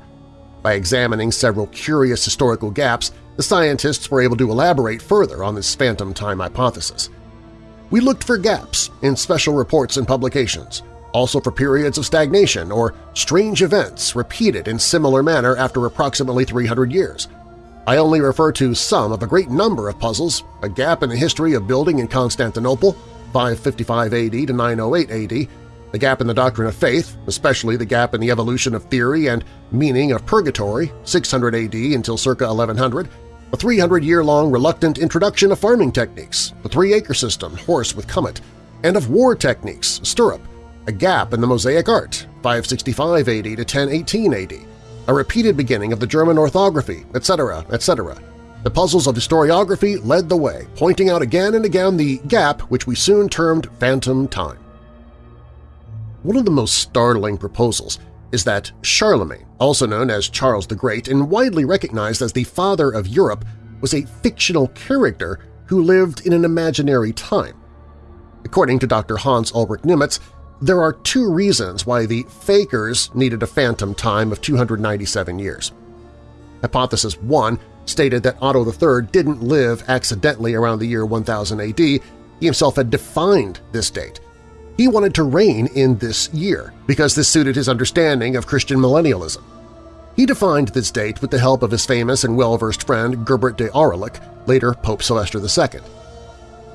S1: By examining several curious historical gaps, the scientists were able to elaborate further on this phantom time hypothesis. We looked for gaps in special reports and publications, also for periods of stagnation or strange events repeated in similar manner after approximately 300 years. I only refer to some of a great number of puzzles, a gap in the history of building in Constantinople, 555 AD to 908 AD, the gap in the doctrine of faith, especially the gap in the evolution of theory and meaning of purgatory, 600 AD until circa 1100, a 300-year-long reluctant introduction of farming techniques, the three-acre system, horse with Kummet, and of war techniques, stirrup, a gap in the Mosaic art, 565 AD to 1018 AD, a repeated beginning of the German orthography, etc., etc. The puzzles of historiography led the way, pointing out again and again the gap which we soon termed phantom time. One of the most startling proposals is that Charlemagne, also known as Charles the Great and widely recognized as the father of Europe, was a fictional character who lived in an imaginary time. According to Dr. Hans Ulrich Niemitz, there are two reasons why the Fakers needed a phantom time of 297 years. Hypothesis 1 stated that Otto III didn't live accidentally around the year 1000 AD, he himself had defined this date. He wanted to reign in this year because this suited his understanding of Christian millennialism. He defined this date with the help of his famous and well-versed friend Gerbert de Aurillac, later Pope Sylvester II.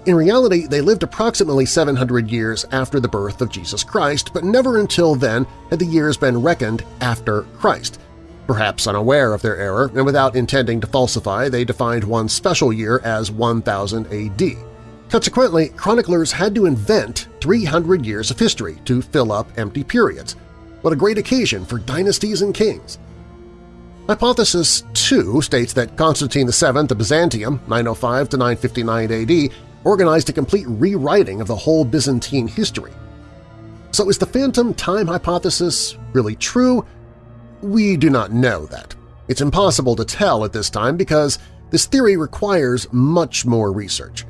S1: In reality, they lived approximately 700 years after the birth of Jesus Christ, but never until then had the years been reckoned after Christ. Perhaps unaware of their error and without intending to falsify, they defined one special year as 1000 AD. Consequently, chroniclers had to invent 300 years of history to fill up empty periods. What a great occasion for dynasties and kings! Hypothesis 2 states that Constantine VII of Byzantium 905–959 AD organized a complete rewriting of the whole Byzantine history. So is the phantom time hypothesis really true? We do not know that. It's impossible to tell at this time because this theory requires much more research.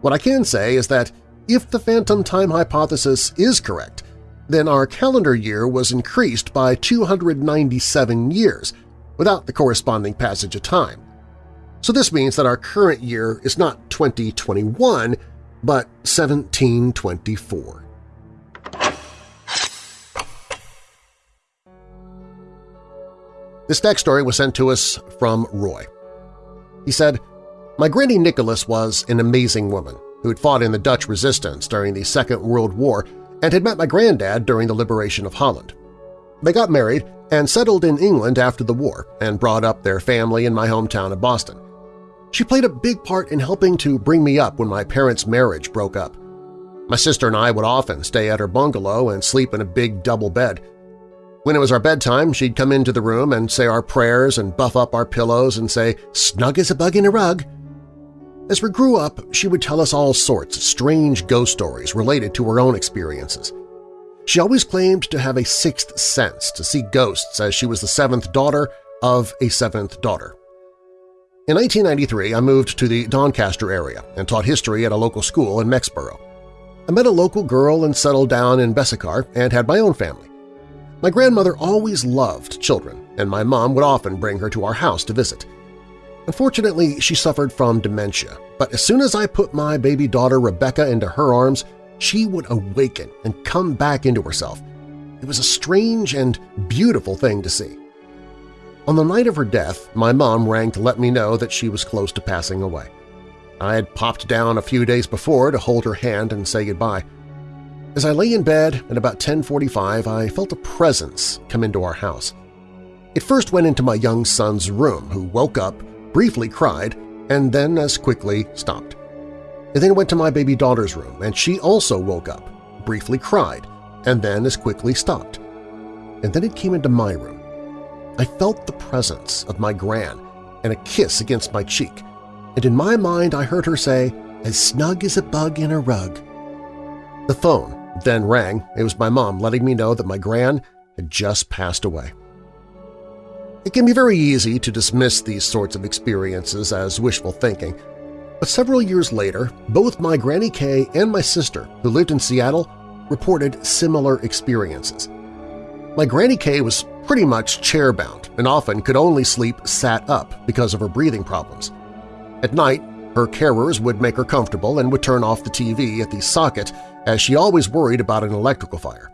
S1: What I can say is that if the phantom time hypothesis is correct, then our calendar year was increased by 297 years without the corresponding passage of time. So this means that our current year is not 2021, but 1724. This next story was sent to us from Roy. He said, My Granny Nicholas was an amazing woman who had fought in the Dutch resistance during the Second World War and had met my granddad during the liberation of Holland. They got married and settled in England after the war and brought up their family in my hometown of Boston. She played a big part in helping to bring me up when my parents' marriage broke up. My sister and I would often stay at her bungalow and sleep in a big double bed. When it was our bedtime, she'd come into the room and say our prayers and buff up our pillows and say, snug as a bug in a rug. As we grew up, she would tell us all sorts of strange ghost stories related to her own experiences. She always claimed to have a sixth sense to see ghosts as she was the seventh daughter of a seventh daughter. In 1993, I moved to the Doncaster area and taught history at a local school in Mexborough. I met a local girl and settled down in Bessacarr and had my own family. My grandmother always loved children, and my mom would often bring her to our house to visit. Unfortunately, she suffered from dementia, but as soon as I put my baby daughter Rebecca into her arms, she would awaken and come back into herself. It was a strange and beautiful thing to see. On the night of her death, my mom rang to let me know that she was close to passing away. I had popped down a few days before to hold her hand and say goodbye. As I lay in bed at about 10.45, I felt a presence come into our house. It first went into my young son's room, who woke up, briefly cried, and then as quickly stopped. It then went to my baby daughter's room, and she also woke up, briefly cried, and then as quickly stopped. And then it came into my room. I felt the presence of my gran and a kiss against my cheek, and in my mind I heard her say, as snug as a bug in a rug. The phone then rang. It was my mom letting me know that my gran had just passed away. It can be very easy to dismiss these sorts of experiences as wishful thinking, but several years later, both my Granny Kay and my sister, who lived in Seattle, reported similar experiences. My Granny Kay was pretty much chair-bound and often could only sleep sat up because of her breathing problems. At night, her carers would make her comfortable and would turn off the TV at the socket as she always worried about an electrical fire.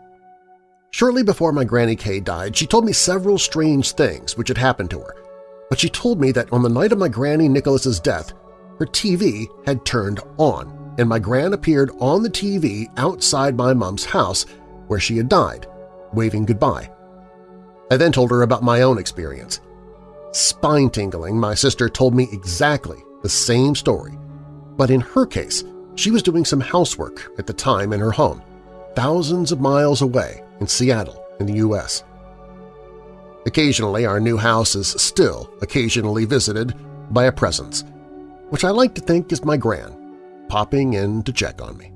S1: Shortly before my Granny Kay died, she told me several strange things which had happened to her, but she told me that on the night of my Granny Nicholas's death, her TV had turned on and my Gran appeared on the TV outside my mom's house where she had died, waving goodbye. I then told her about my own experience. Spine-tingling, my sister told me exactly the same story, but in her case, she was doing some housework at the time in her home, thousands of miles away in Seattle in the U.S. Occasionally, our new house is still occasionally visited by a presence, which I like to think is my gran, popping in to check on me.